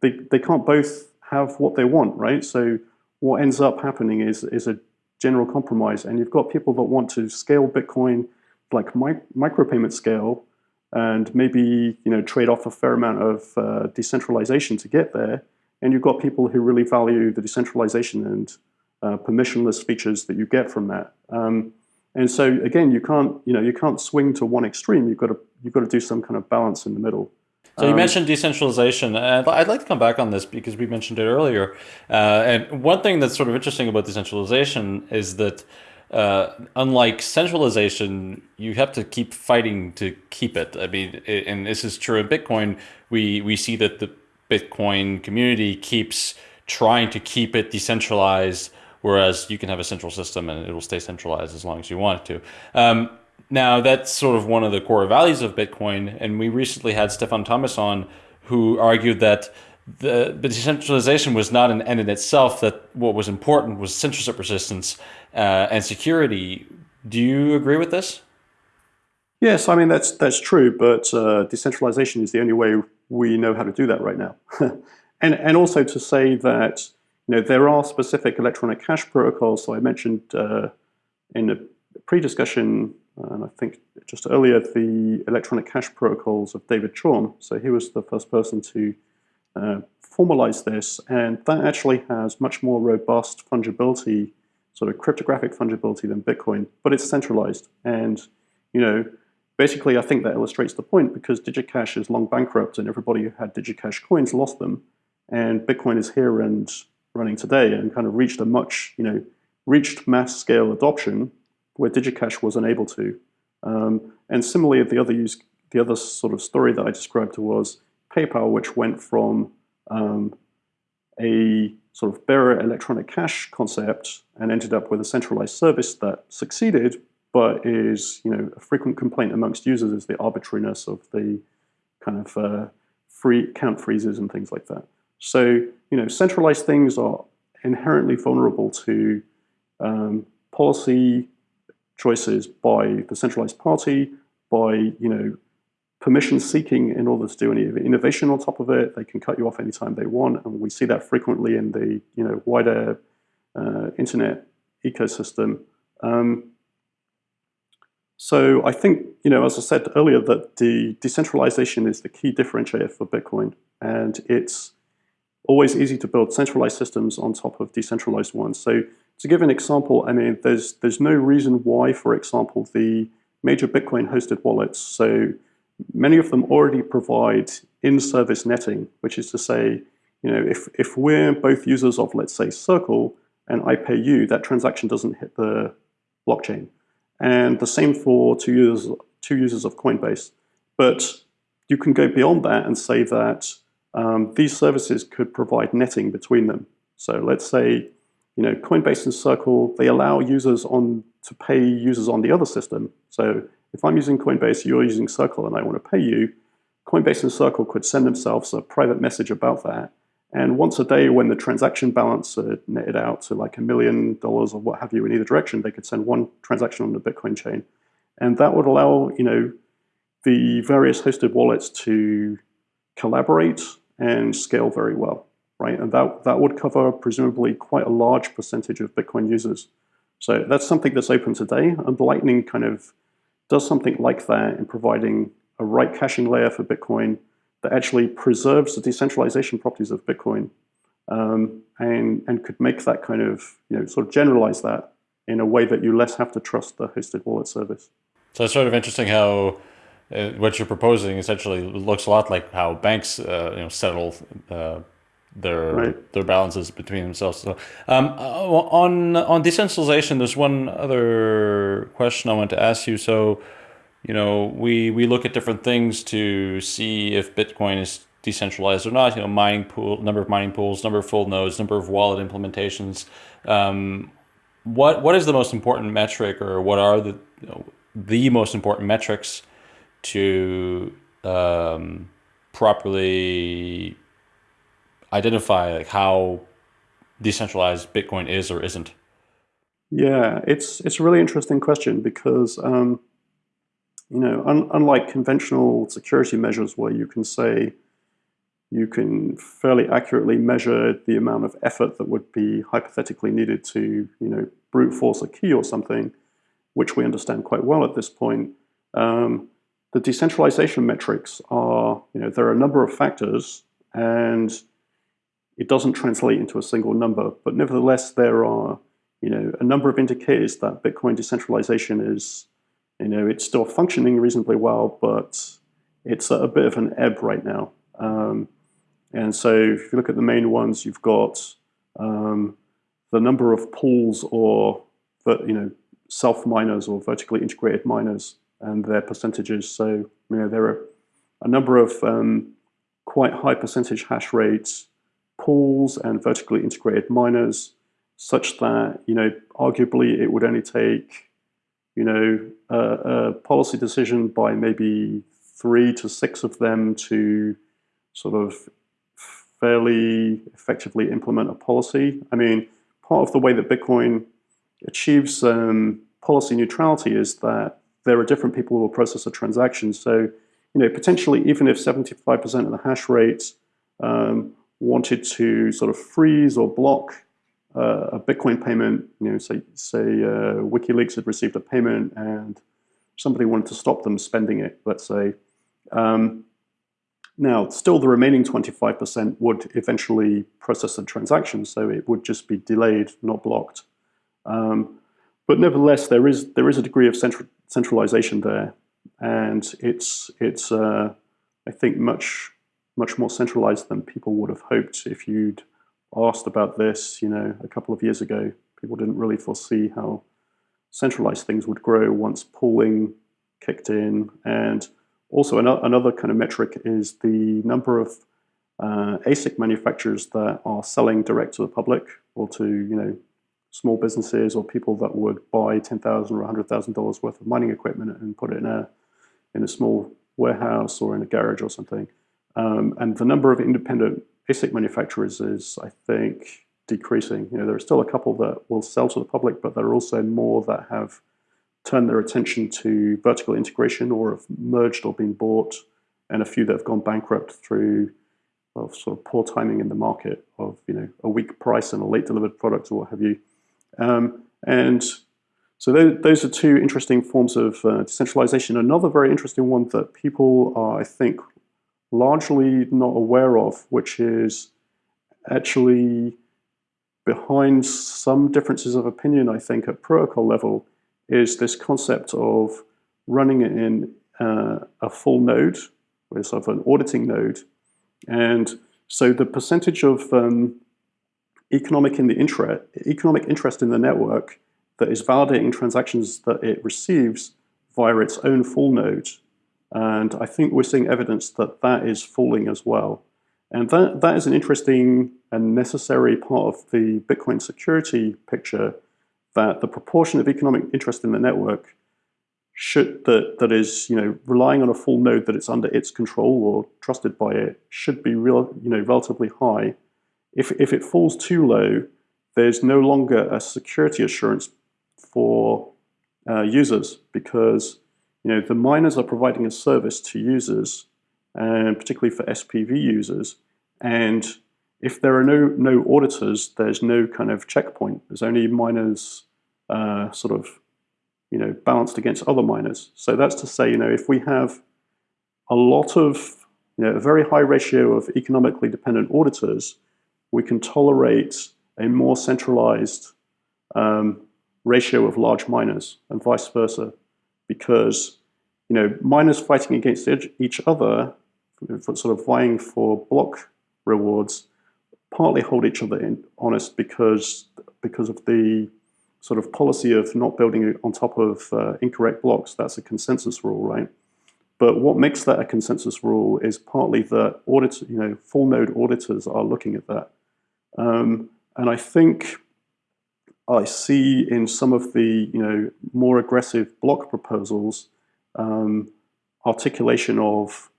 they they can't both have what they want, right? So what ends up happening is, is a general compromise. And you've got people that want to scale Bitcoin like mi micropayment scale and maybe you know trade off a fair amount of uh, decentralization to get there. And you've got people who really value the decentralization and uh, permissionless features that you get from that. Um, and so again, you can't you know you can't swing to one extreme. You've got to you've got to do some kind of balance in the middle. So you um, mentioned decentralization, and I'd like to come back on this because we mentioned it earlier. Uh, and one thing that's sort of interesting about decentralization is that uh, unlike centralization, you have to keep fighting to keep it. I mean, and this is true in Bitcoin. We we see that the Bitcoin community keeps trying to keep it decentralized, whereas you can have a central system and it will stay centralized as long as you want it to. Um, now, that's sort of one of the core values of Bitcoin. And we recently had Stefan Thomas on who argued that the, the decentralization was not an end in itself, that what was important was censorship resistance uh, and security. Do you agree with this? Yes, I mean, that's, that's true, but uh, decentralization is the only way we know how to do that right now. and, and also to say that you know, there are specific electronic cash protocols. So I mentioned uh, in the pre-discussion and I think just earlier, the electronic cash protocols of David Chaum. So he was the first person to uh, formalize this, and that actually has much more robust fungibility, sort of cryptographic fungibility than Bitcoin, but it's centralized. And, you know, basically I think that illustrates the point because DigiCash is long bankrupt and everybody who had DigiCash coins lost them. And Bitcoin is here and running today and kind of reached a much, you know, reached mass scale adoption where DigiCash was unable to. Um, and similarly, the other use, the other sort of story that I described was PayPal, which went from um, a sort of bearer electronic cash concept and ended up with a centralized service that succeeded, but is you know a frequent complaint amongst users is the arbitrariness of the kind of uh, free count freezes and things like that. So you know centralized things are inherently vulnerable to um, policy choices by the centralized party, by you know permission seeking in order to do any innovation on top of it. They can cut you off anytime they want, and we see that frequently in the you know wider uh, internet ecosystem. Um, so I think you know, as I said earlier, that the decentralization is the key differentiator for Bitcoin, and it's always easy to build centralized systems on top of decentralized ones. So to give an example, I mean, there's there's no reason why, for example, the major Bitcoin hosted wallets, so many of them already provide in-service netting, which is to say, you know, if, if we're both users of, let's say, Circle, and I pay you, that transaction doesn't hit the blockchain. And the same for two users, two users of Coinbase. But you can go beyond that and say that um, these services could provide netting between them. So let's say, you know, Coinbase and Circle, they allow users on to pay users on the other system. So if I'm using Coinbase, you're using Circle, and I want to pay you, Coinbase and Circle could send themselves a private message about that. And once a day, when the transaction balance netted out to like a million dollars or what have you in either direction, they could send one transaction on the Bitcoin chain. And that would allow, you know, the various hosted wallets to collaborate and scale very well, right? And that, that would cover presumably quite a large percentage of Bitcoin users. So that's something that's open today. And Lightning kind of does something like that in providing a right caching layer for Bitcoin that actually preserves the decentralization properties of Bitcoin um, and, and could make that kind of, you know, sort of generalize that in a way that you less have to trust the hosted wallet service. So it's sort of interesting how uh, what you're proposing essentially looks a lot like how banks, uh, you know, settle uh, their right. their balances between themselves. So, um, uh, on on decentralization, there's one other question I want to ask you. So, you know, we we look at different things to see if Bitcoin is decentralized or not. You know, mining pool, number of mining pools, number of full nodes, number of wallet implementations. Um, what what is the most important metric, or what are the you know, the most important metrics to um, properly identify like how decentralized Bitcoin is or isn't? Yeah, it's it's a really interesting question because um, you know, un unlike conventional security measures where you can say you can fairly accurately measure the amount of effort that would be hypothetically needed to you know brute force a key or something, which we understand quite well at this point. Um, the decentralization metrics are, you know, there are a number of factors and it doesn't translate into a single number, but nevertheless, there are you know a number of indicators that Bitcoin decentralization is you know it's still functioning reasonably well, but it's a bit of an ebb right now. Um, and so, if you look at the main ones, you've got um, the number of pools or you know self miners or vertically integrated miners and their percentages. So you know there are a number of um, quite high percentage hash rates pools and vertically integrated miners such that, you know, arguably it would only take, you know, a, a policy decision by maybe three to six of them to sort of fairly effectively implement a policy. I mean, part of the way that Bitcoin achieves um, policy neutrality is that there are different people who will process a transaction. So, you know, potentially even if 75% of the hash rate um, wanted to sort of freeze or block uh, a Bitcoin payment, you know, say, say uh, WikiLeaks had received a payment and somebody wanted to stop them spending it, let's say. Um, now, still the remaining 25% would eventually process the transaction, so it would just be delayed, not blocked. Um, but nevertheless, there is there is a degree of central, centralization there, and it's it's uh, I think much much more centralized than people would have hoped if you'd asked about this, you know, a couple of years ago. People didn't really foresee how centralized things would grow once pooling kicked in. And also another kind of metric is the number of uh, ASIC manufacturers that are selling direct to the public or to, you know, small businesses or people that would buy 10,000 or $100,000 worth of mining equipment and put it in a, in a small warehouse or in a garage or something. Um, and the number of independent ASIC manufacturers is, I think, decreasing. You know, there are still a couple that will sell to the public, but there are also more that have turned their attention to vertical integration or have merged or been bought, and a few that have gone bankrupt through well, sort of poor timing in the market of you know a weak price and a late delivered product or what have you. Um, and so those, those, are two interesting forms of uh, decentralization. Another very interesting one that people are, I think, largely not aware of, which is actually behind some differences of opinion, I think, at protocol level, is this concept of running it in uh, a full node, sort of an auditing node. And so the percentage of um, economic in the interest, economic interest in the network that is validating transactions that it receives via its own full node. And I think we're seeing evidence that that is falling as well. And that, that is an interesting and necessary part of the Bitcoin security picture that the proportion of economic interest in the network should that that is you know relying on a full node that it's under its control or trusted by it should be real you know relatively high. If if it falls too low, there's no longer a security assurance for uh, users because you know the miners are providing a service to users and particularly for SPV users and if there are no no auditors, there's no kind of checkpoint. There's only miners uh, sort of you know balanced against other miners. So that's to say, you know, if we have a lot of you know a very high ratio of economically dependent auditors, we can tolerate a more centralized um, ratio of large miners and vice versa, because you know miners fighting against each other, for sort of vying for block rewards partly hold each other in, honest because because of the sort of policy of not building on top of uh, incorrect blocks. That's a consensus rule, right? But what makes that a consensus rule is partly that audit, you know, full node auditors are looking at that. Um, and I think I see in some of the, you know, more aggressive block proposals um, articulation of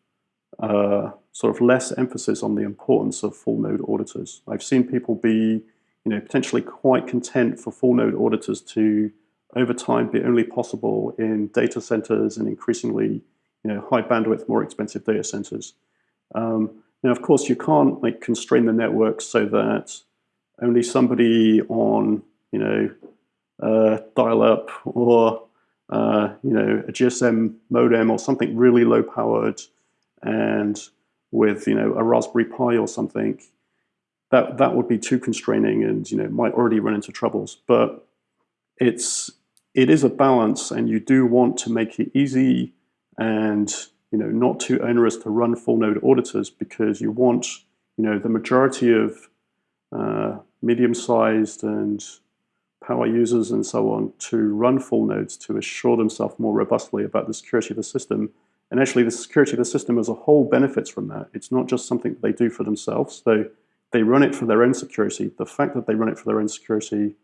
uh, sort of less emphasis on the importance of full node auditors. I've seen people be, you know, potentially quite content for full node auditors to, over time, be only possible in data centers and increasingly, you know, high bandwidth, more expensive data centers. Um, now, of course, you can't like constrain the network so that only somebody on, you know, uh, dial-up or uh, you know a GSM modem or something really low powered and with you know a Raspberry Pi or something, that that would be too constraining and you know might already run into troubles. But it's it is a balance, and you do want to make it easy and you know not too onerous to run full node auditors because you want you know the majority of uh, medium-sized and power users and so on to run full nodes to assure themselves more robustly about the security of the system and actually, the security of the system as a whole benefits from that. It's not just something that they do for themselves. They, they run it for their own security. The fact that they run it for their own security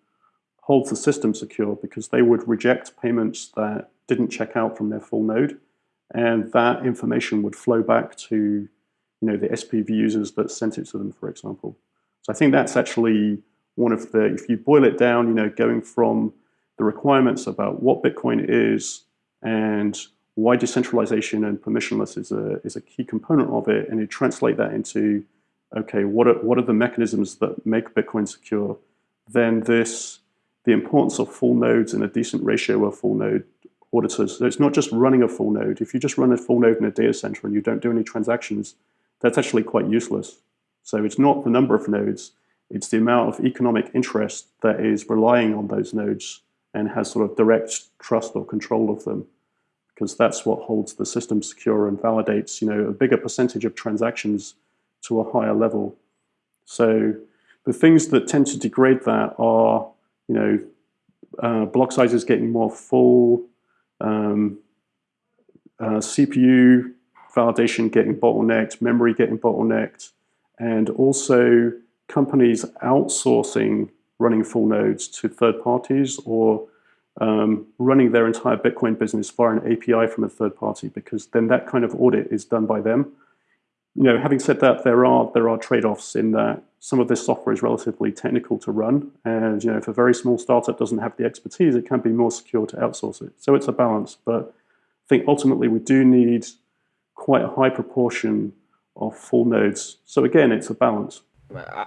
holds the system secure because they would reject payments that didn't check out from their full node. And that information would flow back to you know, the SPV users that sent it to them, for example. So I think that's actually one of the, if you boil it down, you know, going from the requirements about what Bitcoin is and why decentralization and permissionless is a, is a key component of it, and you translate that into, okay, what are, what are the mechanisms that make Bitcoin secure, then this, the importance of full nodes and a decent ratio of full node auditors. So it's not just running a full node. If you just run a full node in a data center and you don't do any transactions, that's actually quite useless. So it's not the number of nodes, it's the amount of economic interest that is relying on those nodes and has sort of direct trust or control of them because that's what holds the system secure and validates you know a bigger percentage of transactions to a higher level. So the things that tend to degrade that are you know uh, block sizes getting more full, um, uh, CPU validation getting bottlenecked, memory getting bottlenecked, and also companies outsourcing running full nodes to third parties or um, running their entire Bitcoin business via an API from a third party, because then that kind of audit is done by them. You know, having said that, there are there are trade-offs in that some of this software is relatively technical to run, and you know, if a very small startup doesn't have the expertise, it can be more secure to outsource it. So it's a balance, but I think ultimately we do need quite a high proportion of full nodes. So again, it's a balance.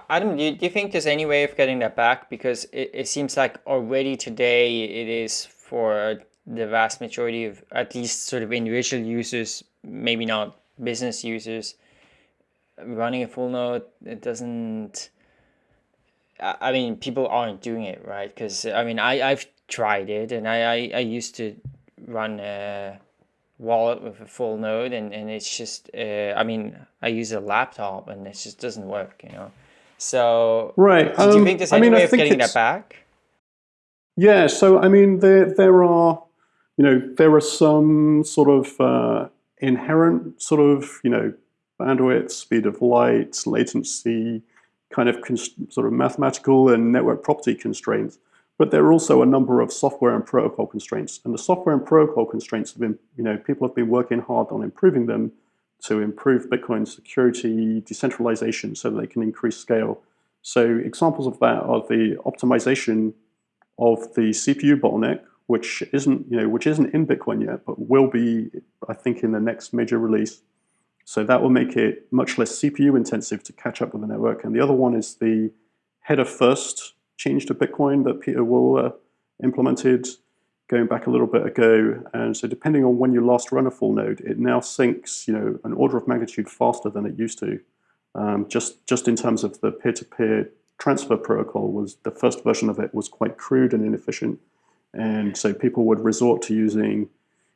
Adam, do you, think there's any way of getting that back? Because it, it seems like already today it is for the vast majority of at least sort of individual users, maybe not business users, running a full node, it doesn't. I mean, people aren't doing it right because I mean, I I've tried it and I I, I used to run a wallet with a full node and and it's just uh, I mean I use a laptop and it just doesn't work, you know. So right, do um, you think there's any I mean, way of getting that back? Yeah, so I mean, there there are, you know, there are some sort of uh, inherent sort of you know bandwidth, speed of light, latency, kind of sort of mathematical and network property constraints. But there are also a number of software and protocol constraints. And the software and protocol constraints have been, you know, people have been working hard on improving them to improve Bitcoin security, decentralization, so they can increase scale. So examples of that are the optimization of the CPU bottleneck, which isn't, you know, which isn't in Bitcoin yet, but will be, I think, in the next major release. So that will make it much less CPU intensive to catch up with the network. And the other one is the header first change to Bitcoin that Pieter uh, implemented going back a little bit ago. And so depending on when you last run a full node, it now syncs you know, an order of magnitude faster than it used to. Um, just, just in terms of the peer-to-peer -peer transfer protocol, was the first version of it was quite crude and inefficient. And so people would resort to using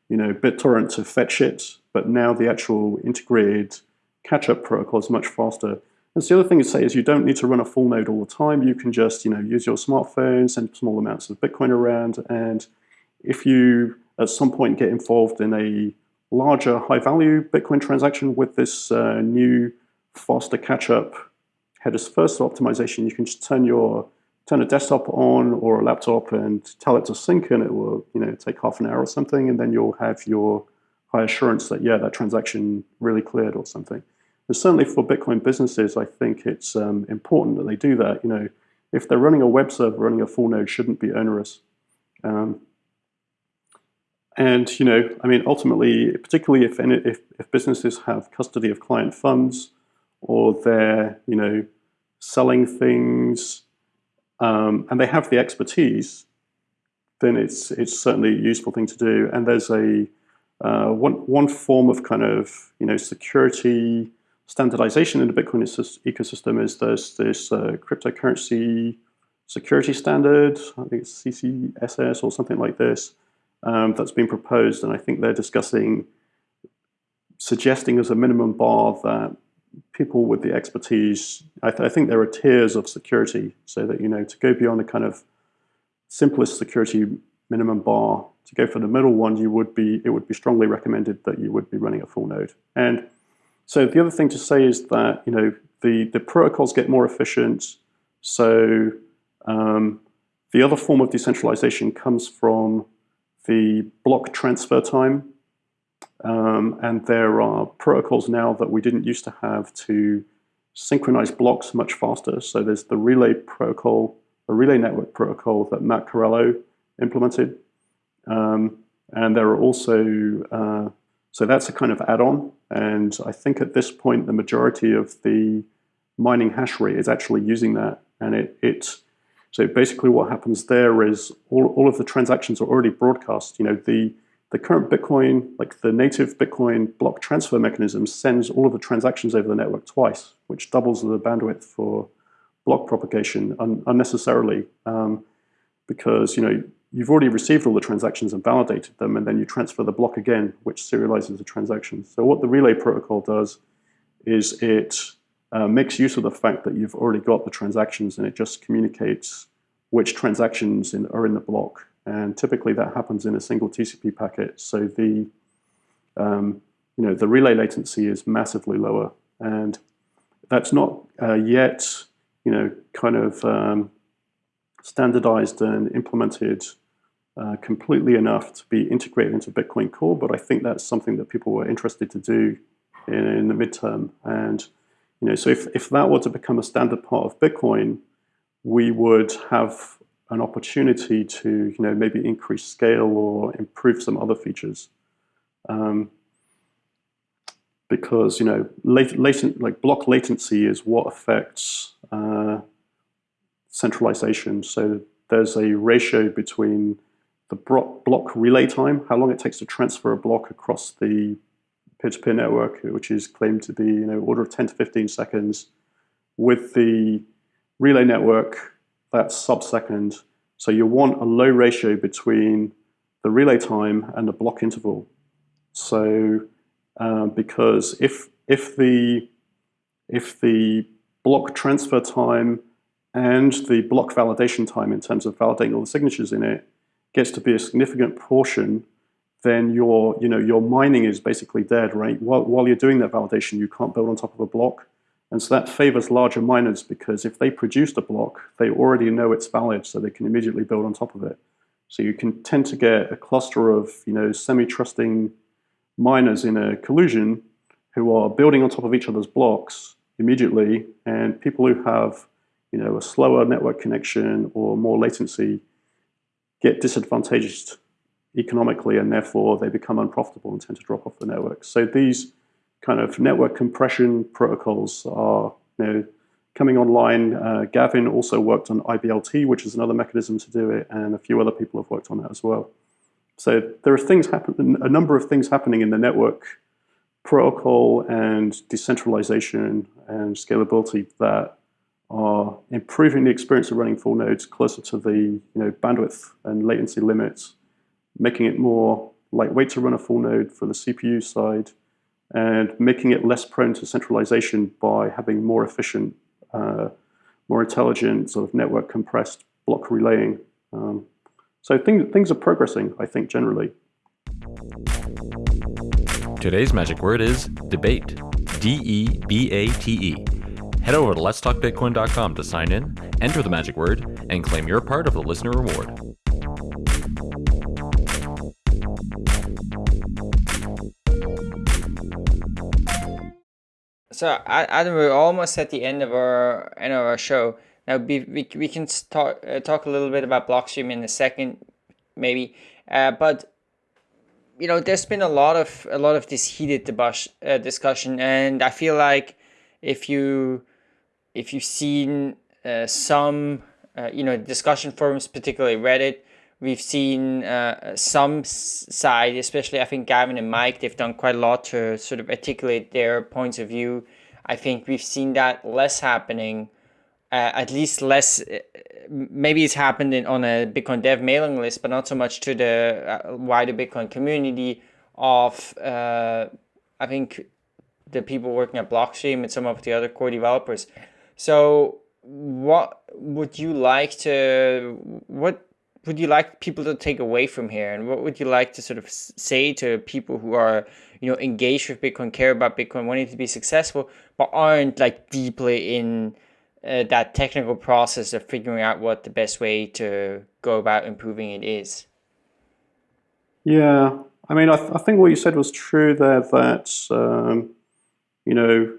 you know, BitTorrent to fetch it, but now the actual integrated catch-up protocol is much faster. And so the other thing to say is you don't need to run a full node all the time. You can just you know, use your smartphone, send small amounts of Bitcoin around, and if you at some point get involved in a larger high-value Bitcoin transaction with this uh, new faster catch-up headers first optimization, you can just turn your turn a desktop on or a laptop and tell it to sync and it will you know take half an hour or something and then you'll have your high assurance that yeah that transaction really cleared or something. And certainly for bitcoin businesses i think it's um, important that they do that. You know if they're running a web server running a full node shouldn't be onerous. Um, and you know i mean ultimately particularly if, any, if if businesses have custody of client funds or they're you know selling things um, and they have the expertise, then it's it's certainly a useful thing to do. And there's a uh, one one form of kind of you know security standardization in the Bitcoin ecosystem is there's this uh, cryptocurrency security standard. I think it's CCSS or something like this um, that's been proposed, and I think they're discussing suggesting as a minimum bar that people with the expertise, I, th I, think there are tiers of security so that, you know, to go beyond the kind of simplest security minimum bar, to go for the middle one, you would be, it would be strongly recommended that you would be running a full node. And so the other thing to say is that, you know, the, the protocols get more efficient. So um, the other form of decentralization comes from the block transfer time. Um, and there are protocols now that we didn't used to have to synchronize blocks much faster. So there's the relay protocol, the relay network protocol that Matt Corallo implemented. Um, and there are also, uh, so that's a kind of add-on. And I think at this point, the majority of the mining hash rate is actually using that. And it, it so basically what happens there is all, all of the transactions are already broadcast. You know, the the current Bitcoin, like the native Bitcoin block transfer mechanism, sends all of the transactions over the network twice, which doubles the bandwidth for block propagation un unnecessarily, um, because you know you've already received all the transactions and validated them, and then you transfer the block again, which serializes the transactions. So what the relay protocol does is it uh, makes use of the fact that you've already got the transactions, and it just communicates which transactions in, are in the block and typically that happens in a single TCP packet. So the um, you know the relay latency is massively lower, and that's not uh, yet you know kind of um, standardized and implemented uh, completely enough to be integrated into Bitcoin Core. But I think that's something that people were interested to do in, in the midterm. And you know, so if, if that were to become a standard part of Bitcoin, we would have an opportunity to you know maybe increase scale or improve some other features. Um, because you know latent, latent like block latency is what affects uh, centralization. So there's a ratio between the block relay time, how long it takes to transfer a block across the peer-to-peer -peer network, which is claimed to be you know order of 10 to 15 seconds, with the relay network, that's sub-second. So you want a low ratio between the relay time and the block interval. So uh, because if if the if the block transfer time and the block validation time in terms of validating all the signatures in it gets to be a significant portion, then your, you know, your mining is basically dead, right? While, while you're doing that validation, you can't build on top of a block. And so that favors larger miners because if they produced a block, they already know it's valid, so they can immediately build on top of it. So you can tend to get a cluster of, you know, semi-trusting miners in a collusion who are building on top of each other's blocks immediately, and people who have you know, a slower network connection or more latency get disadvantaged economically and therefore they become unprofitable and tend to drop off the network. So these kind of network compression protocols are you know, coming online. Uh, Gavin also worked on IBLT, which is another mechanism to do it, and a few other people have worked on that as well. So there are things happen, a number of things happening in the network protocol and decentralization and scalability that are improving the experience of running full nodes closer to the you know, bandwidth and latency limits, making it more lightweight to run a full node for the CPU side, and making it less prone to centralization by having more efficient, uh, more intelligent sort of network compressed block relaying. Um, so things, things are progressing, I think, generally. Today's magic word is debate. D E B A T E. Head over to letstalkbitcoin.com to sign in, enter the magic word, and claim your part of the listener reward. So, Adam, we're almost at the end of our end of our show. Now, we, we, we can talk uh, talk a little bit about Blockstream in a second, maybe. Uh, but you know, there's been a lot of a lot of this heated debus- uh, discussion, and I feel like if you if you've seen uh, some, uh, you know, discussion forums, particularly Reddit, we've seen uh, some side, especially I think Gavin and Mike, they've done quite a lot to sort of articulate their points of view. I think we've seen that less happening, uh, at least less. Uh, maybe it's happened in, on a Bitcoin Dev mailing list, but not so much to the uh, wider Bitcoin community. Of I think the people working at Blockstream and some of the other core developers. So what would you like to what would you like people to take away from here? And what would you like to sort of say to people who are you know engaged with bitcoin care about bitcoin wanting to be successful but aren't like deeply in uh, that technical process of figuring out what the best way to go about improving it is? Yeah. I mean i, th- I think what you said was true there that um, you know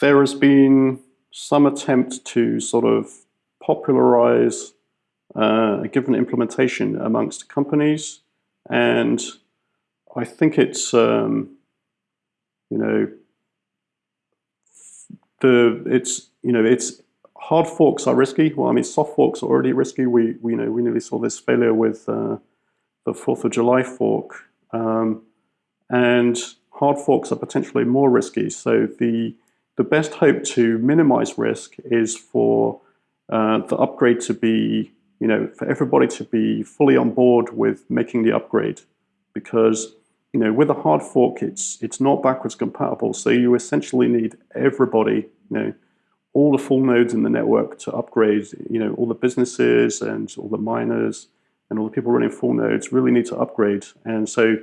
there has been some attempt to sort of popularize uh, a given implementation amongst companies. And I think it's, um, you know, the it's you know it's hard forks are risky. Well, I mean, soft forks are already risky. We we you know we nearly saw this failure with uh, the Fourth of July fork, um, and hard forks are potentially more risky. So the the best hope to minimize risk is for uh, the upgrade to be, you know, for everybody to be fully on board with making the upgrade. Because, you know, with a hard fork, it's it's not backwards compatible. So you essentially need everybody, you know, all the full nodes in the network to upgrade. You know, all the businesses and all the miners and all the people running full nodes really need to upgrade. And so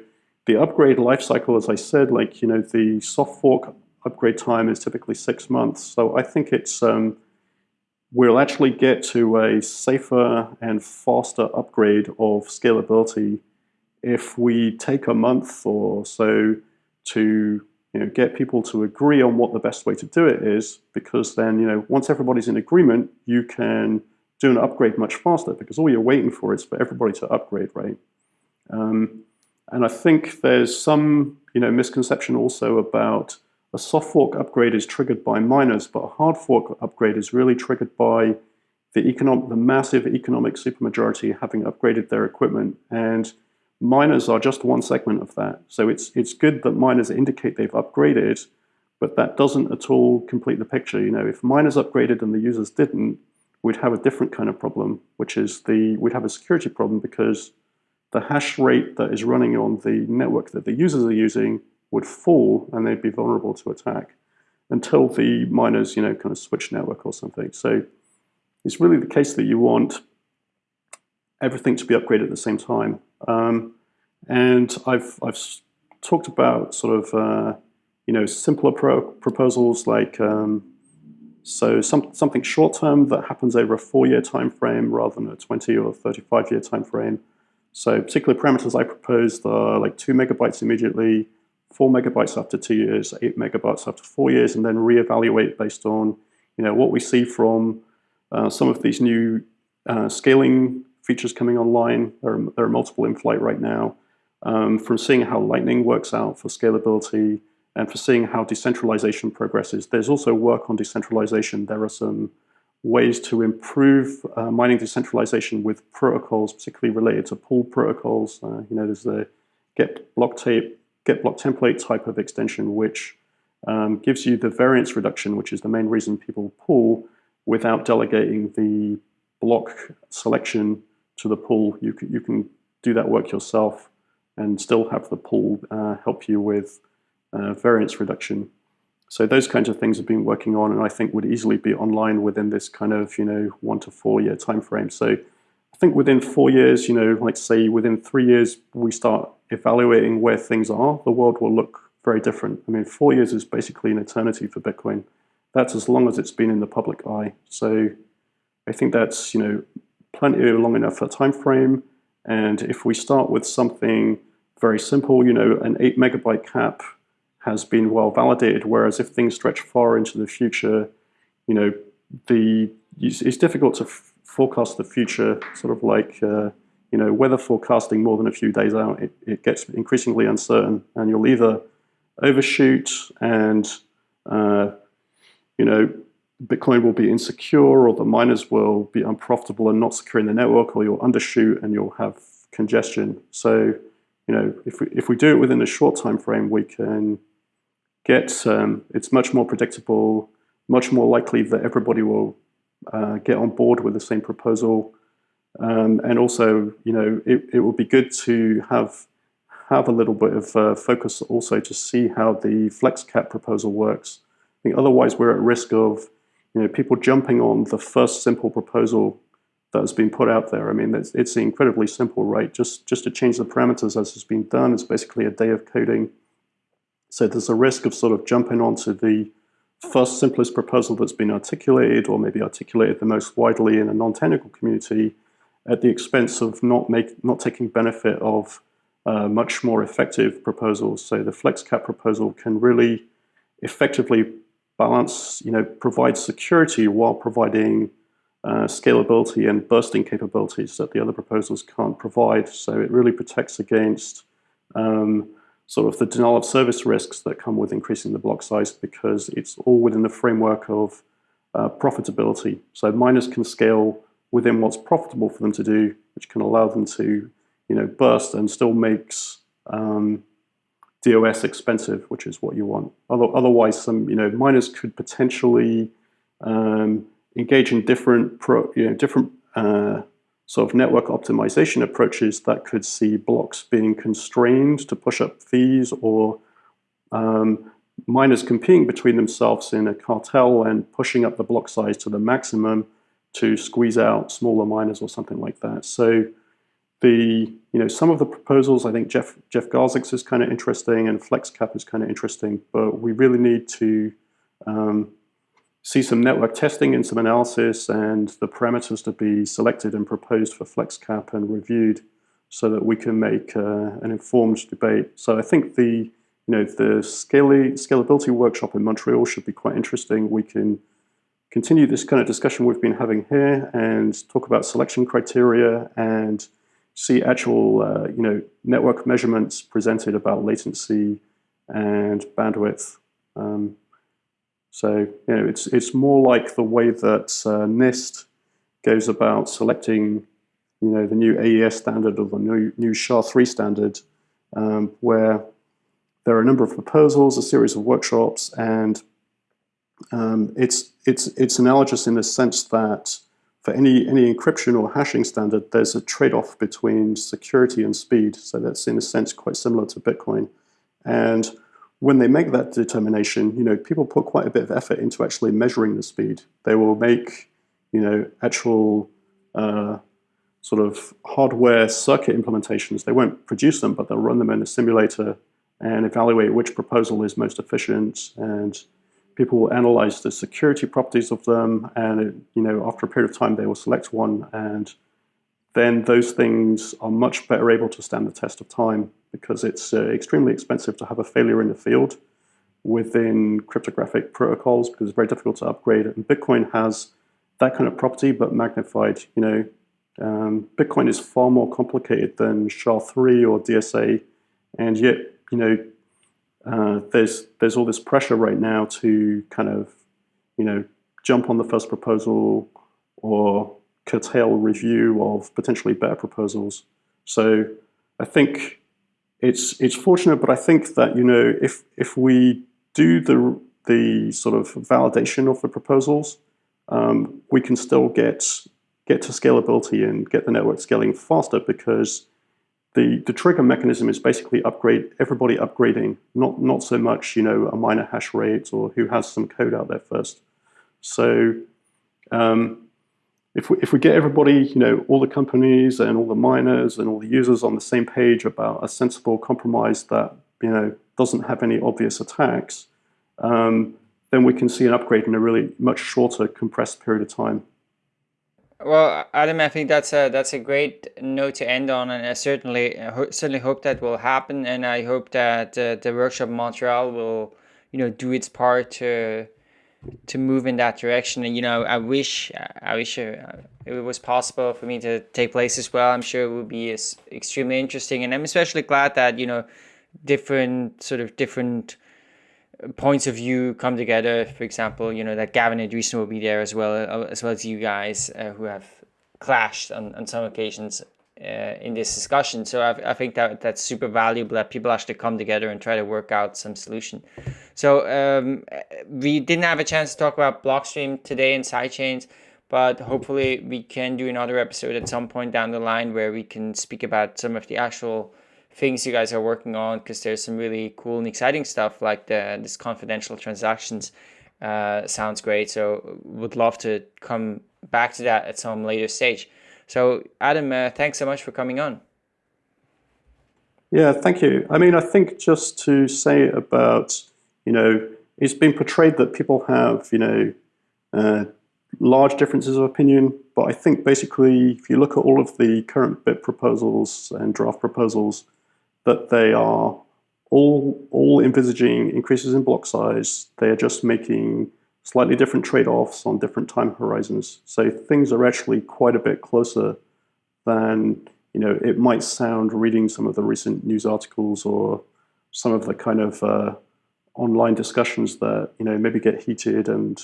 the upgrade lifecycle, as I said, like, you know, the soft fork upgrade time is typically six months. So I think it's um, we'll actually get to a safer and faster upgrade of scalability if we take a month or so to you know, get people to agree on what the best way to do it is, because then, you know, once everybody's in agreement, you can do an upgrade much faster because all you're waiting for is for everybody to upgrade, right? Um, and I think there's some, you know, misconception also about a soft fork upgrade is triggered by miners, but a hard fork upgrade is really triggered by the economic, the massive economic supermajority having upgraded their equipment. And miners are just one segment of that. So it's it's good that miners indicate they've upgraded, but that doesn't at all complete the picture. You know, if miners upgraded and the users didn't, we'd have a different kind of problem, which is the we'd have a security problem because the hash rate that is running on the network that the users are using would fall and they'd be vulnerable to attack until the miners, you know, kind of switch network or something. So it's really the case that you want everything to be upgraded at the same time. Um, and I've, I've talked about sort of, uh, you know, simpler pro proposals like, um, so some, something short term that happens over a four year time frame rather than a 20 or 35 year time frame. So particular parameters I proposed are like two megabytes immediately, four megabytes after two years, eight megabytes after four years, and then reevaluate based on you know what we see from uh, some of these new uh, scaling features coming online. There are, there are multiple in flight right now. Um, from seeing how Lightning works out for scalability and for seeing how decentralization progresses. There's also work on decentralization. There are some ways to improve uh, mining decentralization with protocols, particularly related to pool protocols. Uh, you know, there's the get block tape, get block template type of extension, which um, gives you the variance reduction, which is the main reason people pool, without delegating the block selection to the pool. You can, you can do that work yourself and still have the pool uh, help you with uh, variance reduction. So those kinds of things have been working on and I think would easily be online within this kind of, you know, one to four year time frame. So think within four years, you know, like say within three years, we start evaluating where things are, the world will look very different. I mean, four years is basically an eternity for Bitcoin. That's as long as it's been in the public eye. So I think that's, you know, plenty long enough a time frame. And if we start with something very simple, you know, an eight megabyte cap has been well validated. Whereas if things stretch far into the future, you know, the it's difficult to forecast the future. Sort of like uh, you know, weather forecasting more than a few days out, it, it gets increasingly uncertain, and you'll either overshoot and uh, you know Bitcoin will be insecure, or the miners will be unprofitable and not securing the network, or you'll undershoot and you'll have congestion. So, you know, if we if we do it within a short time frame, we can get, um, it's much more predictable, much more likely that everybody will uh, get on board with the same proposal. Um, and also, you know, it, it would be good to have have a little bit of uh, focus also to see how the flex cap proposal works. I think otherwise we're at risk of, you know, people jumping on the first simple proposal that has been put out there. I mean, it's, it's incredibly simple, right? Just just to change the parameters as has been done, it's basically a day of coding. So there's a risk of sort of jumping onto the first simplest proposal that's been articulated or maybe articulated the most widely in a non-technical community at the expense of not make not taking benefit of uh, much more effective proposals. So the FlexCap proposal can really effectively balance, you know, provide security while providing uh, scalability and bursting capabilities that the other proposals can't provide. So it really protects against um, sort of the denial of service risks that come with increasing the block size because it's all within the framework of uh, profitability. So miners can scale within what's profitable for them to do, which can allow them to, you know, burst and still makes um, DOS expensive, which is what you want. Otherwise, some you know miners could potentially um, engage in different pro, you know different uh, sort of network optimization approaches that could see blocks being constrained to push up fees or um, miners competing between themselves in a cartel and pushing up the block size to the maximum to squeeze out smaller miners or something like that. So the you know some of the proposals I think Jeff Jeff Garzik's is kind of interesting and FlexCap is kind of interesting, but we really need to um, see some network testing and some analysis and the parameters to be selected and proposed for FlexCap and reviewed so that we can make uh, an informed debate. So I think the you know, the scalability workshop in Montreal should be quite interesting. We can continue this kind of discussion we've been having here and talk about selection criteria and see actual, uh, you know, network measurements presented about latency and bandwidth. Um, so, you know, it's, it's more like the way that uh, NIST goes about selecting, you know, the new AES standard or the new, new SHA-3 standard, um, where there are a number of proposals, a series of workshops, and um, it's, it's, it's analogous in the sense that for any, any encryption or hashing standard, there's a trade-off between security and speed. So that's in a sense quite similar to Bitcoin. And when they make that determination, you know, people put quite a bit of effort into actually measuring the speed. They will make, you know, actual uh, sort of hardware circuit implementations. They won't produce them, but they'll run them in a simulator and evaluate which proposal is most efficient. And people will analyze the security properties of them. And, it, you know, after a period of time, they will select one. And then those things are much better able to stand the test of time because it's uh, extremely expensive to have a failure in the field within cryptographic protocols because it's very difficult to upgrade. And Bitcoin has that kind of property, but magnified. You know, um, Bitcoin is far more complicated than SHA-3 or DSA, and yet you know, uh, there's there's all this pressure right now to kind of, you know, jump on the first proposal or curtail review of potentially better proposals. So I think it's it's fortunate, but I think that you know if if we do the the sort of validation of the proposals, um, we can still get get to scalability and get the network scaling faster because the, the trigger mechanism is basically upgrade everybody upgrading, not not so much you know a miner hash rate or who has some code out there first. So um, if we, if we get everybody, you know, all the companies and all the miners and all the users on the same page about a sensible compromise that you know doesn't have any obvious attacks, um, then we can see an upgrade in a really much shorter compressed period of time. Well, Adam, I think that's a that's a great note to end on, and I certainly certainly hope that will happen, and I hope that uh, the workshop Montreal will, you know, do its part to to move in that direction. And you know, I wish I wish it was possible for me to take place as well. I'm sure it would be extremely interesting, and I'm especially glad that you know different sort of different points of view come together. For example, you know that Gavin Andresen will be there as well, as well as you guys uh, who have clashed on, on some occasions uh, in this discussion. So I, I think that that's super valuable that people actually come together and try to work out some solution. So um, we didn't have a chance to talk about Blockstream today and sidechains, but hopefully we can do another episode at some point down the line where we can speak about some of the actual things you guys are working on because there's some really cool and exciting stuff like the this confidential transactions uh, sounds great so would love to come back to that at some later stage so adam uh, thanks so much for coming on yeah thank you i mean i think just to say about you know it's been portrayed that people have you know uh, large differences of opinion but i think basically if you look at all of the current BIP proposals and draft proposals that they are all, all envisaging increases in block size. They are just making slightly different trade-offs on different time horizons. So things are actually quite a bit closer than you know it might sound reading some of the recent news articles or some of the kind of uh, online discussions that you know maybe get heated and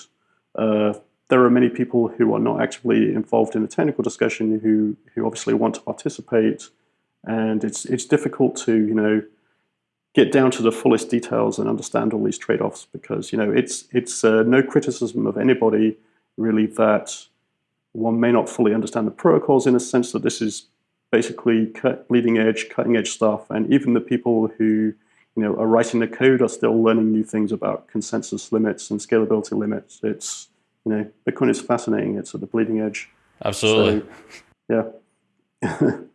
uh, there are many people who are not actively involved in the technical discussion who who obviously want to participate and it's it's difficult to you know get down to the fullest details and understand all these trade-offs because you know it's it's uh, no criticism of anybody really that one may not fully understand the protocols in a sense that this is basically leading edge, cutting edge stuff, and even the people who you know are writing the code are still learning new things about consensus limits and scalability limits. It's you know Bitcoin is fascinating. It's at the bleeding edge. Absolutely. So, yeah.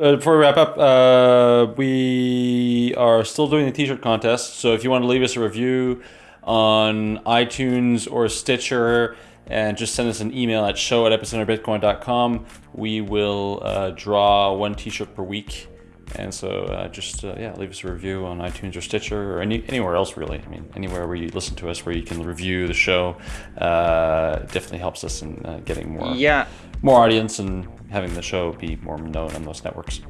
Uh, before we wrap up, uh, we are still doing the t-shirt contest. So if you want to leave us a review on iTunes or Stitcher and just send us an email at show at epicenterbitcoin.com, we will uh, draw one t-shirt per week And so uh, just uh, yeah, leave us a review on iTunes or Stitcher or any, anywhere else really. I mean, anywhere where you listen to us, where you can review the show, uh, definitely helps us in uh, getting more Yeah. more audience and having the show be more known on those networks.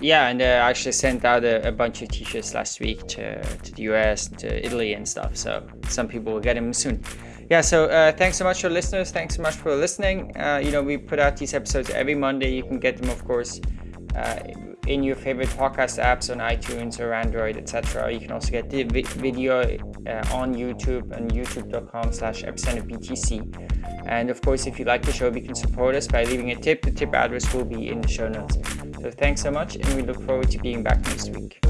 Yeah, and uh, I actually sent out a, a bunch of t-shirts last week to, to the US, to Italy and stuff. So some people will get them soon. Yeah, so uh, thanks so much for listeners. Thanks so much for listening. Uh, you know, we put out these episodes every Monday. You can get them, of course, uh, in your favorite podcast apps on iTunes or Android, etc. You can also get the vi video uh, on YouTube and youtube.com slash epicenterbtc. And of course, if you like the show, you can support us by leaving a tip. The tip address will be in the show notes. So thanks so much, and we look forward to being back next week.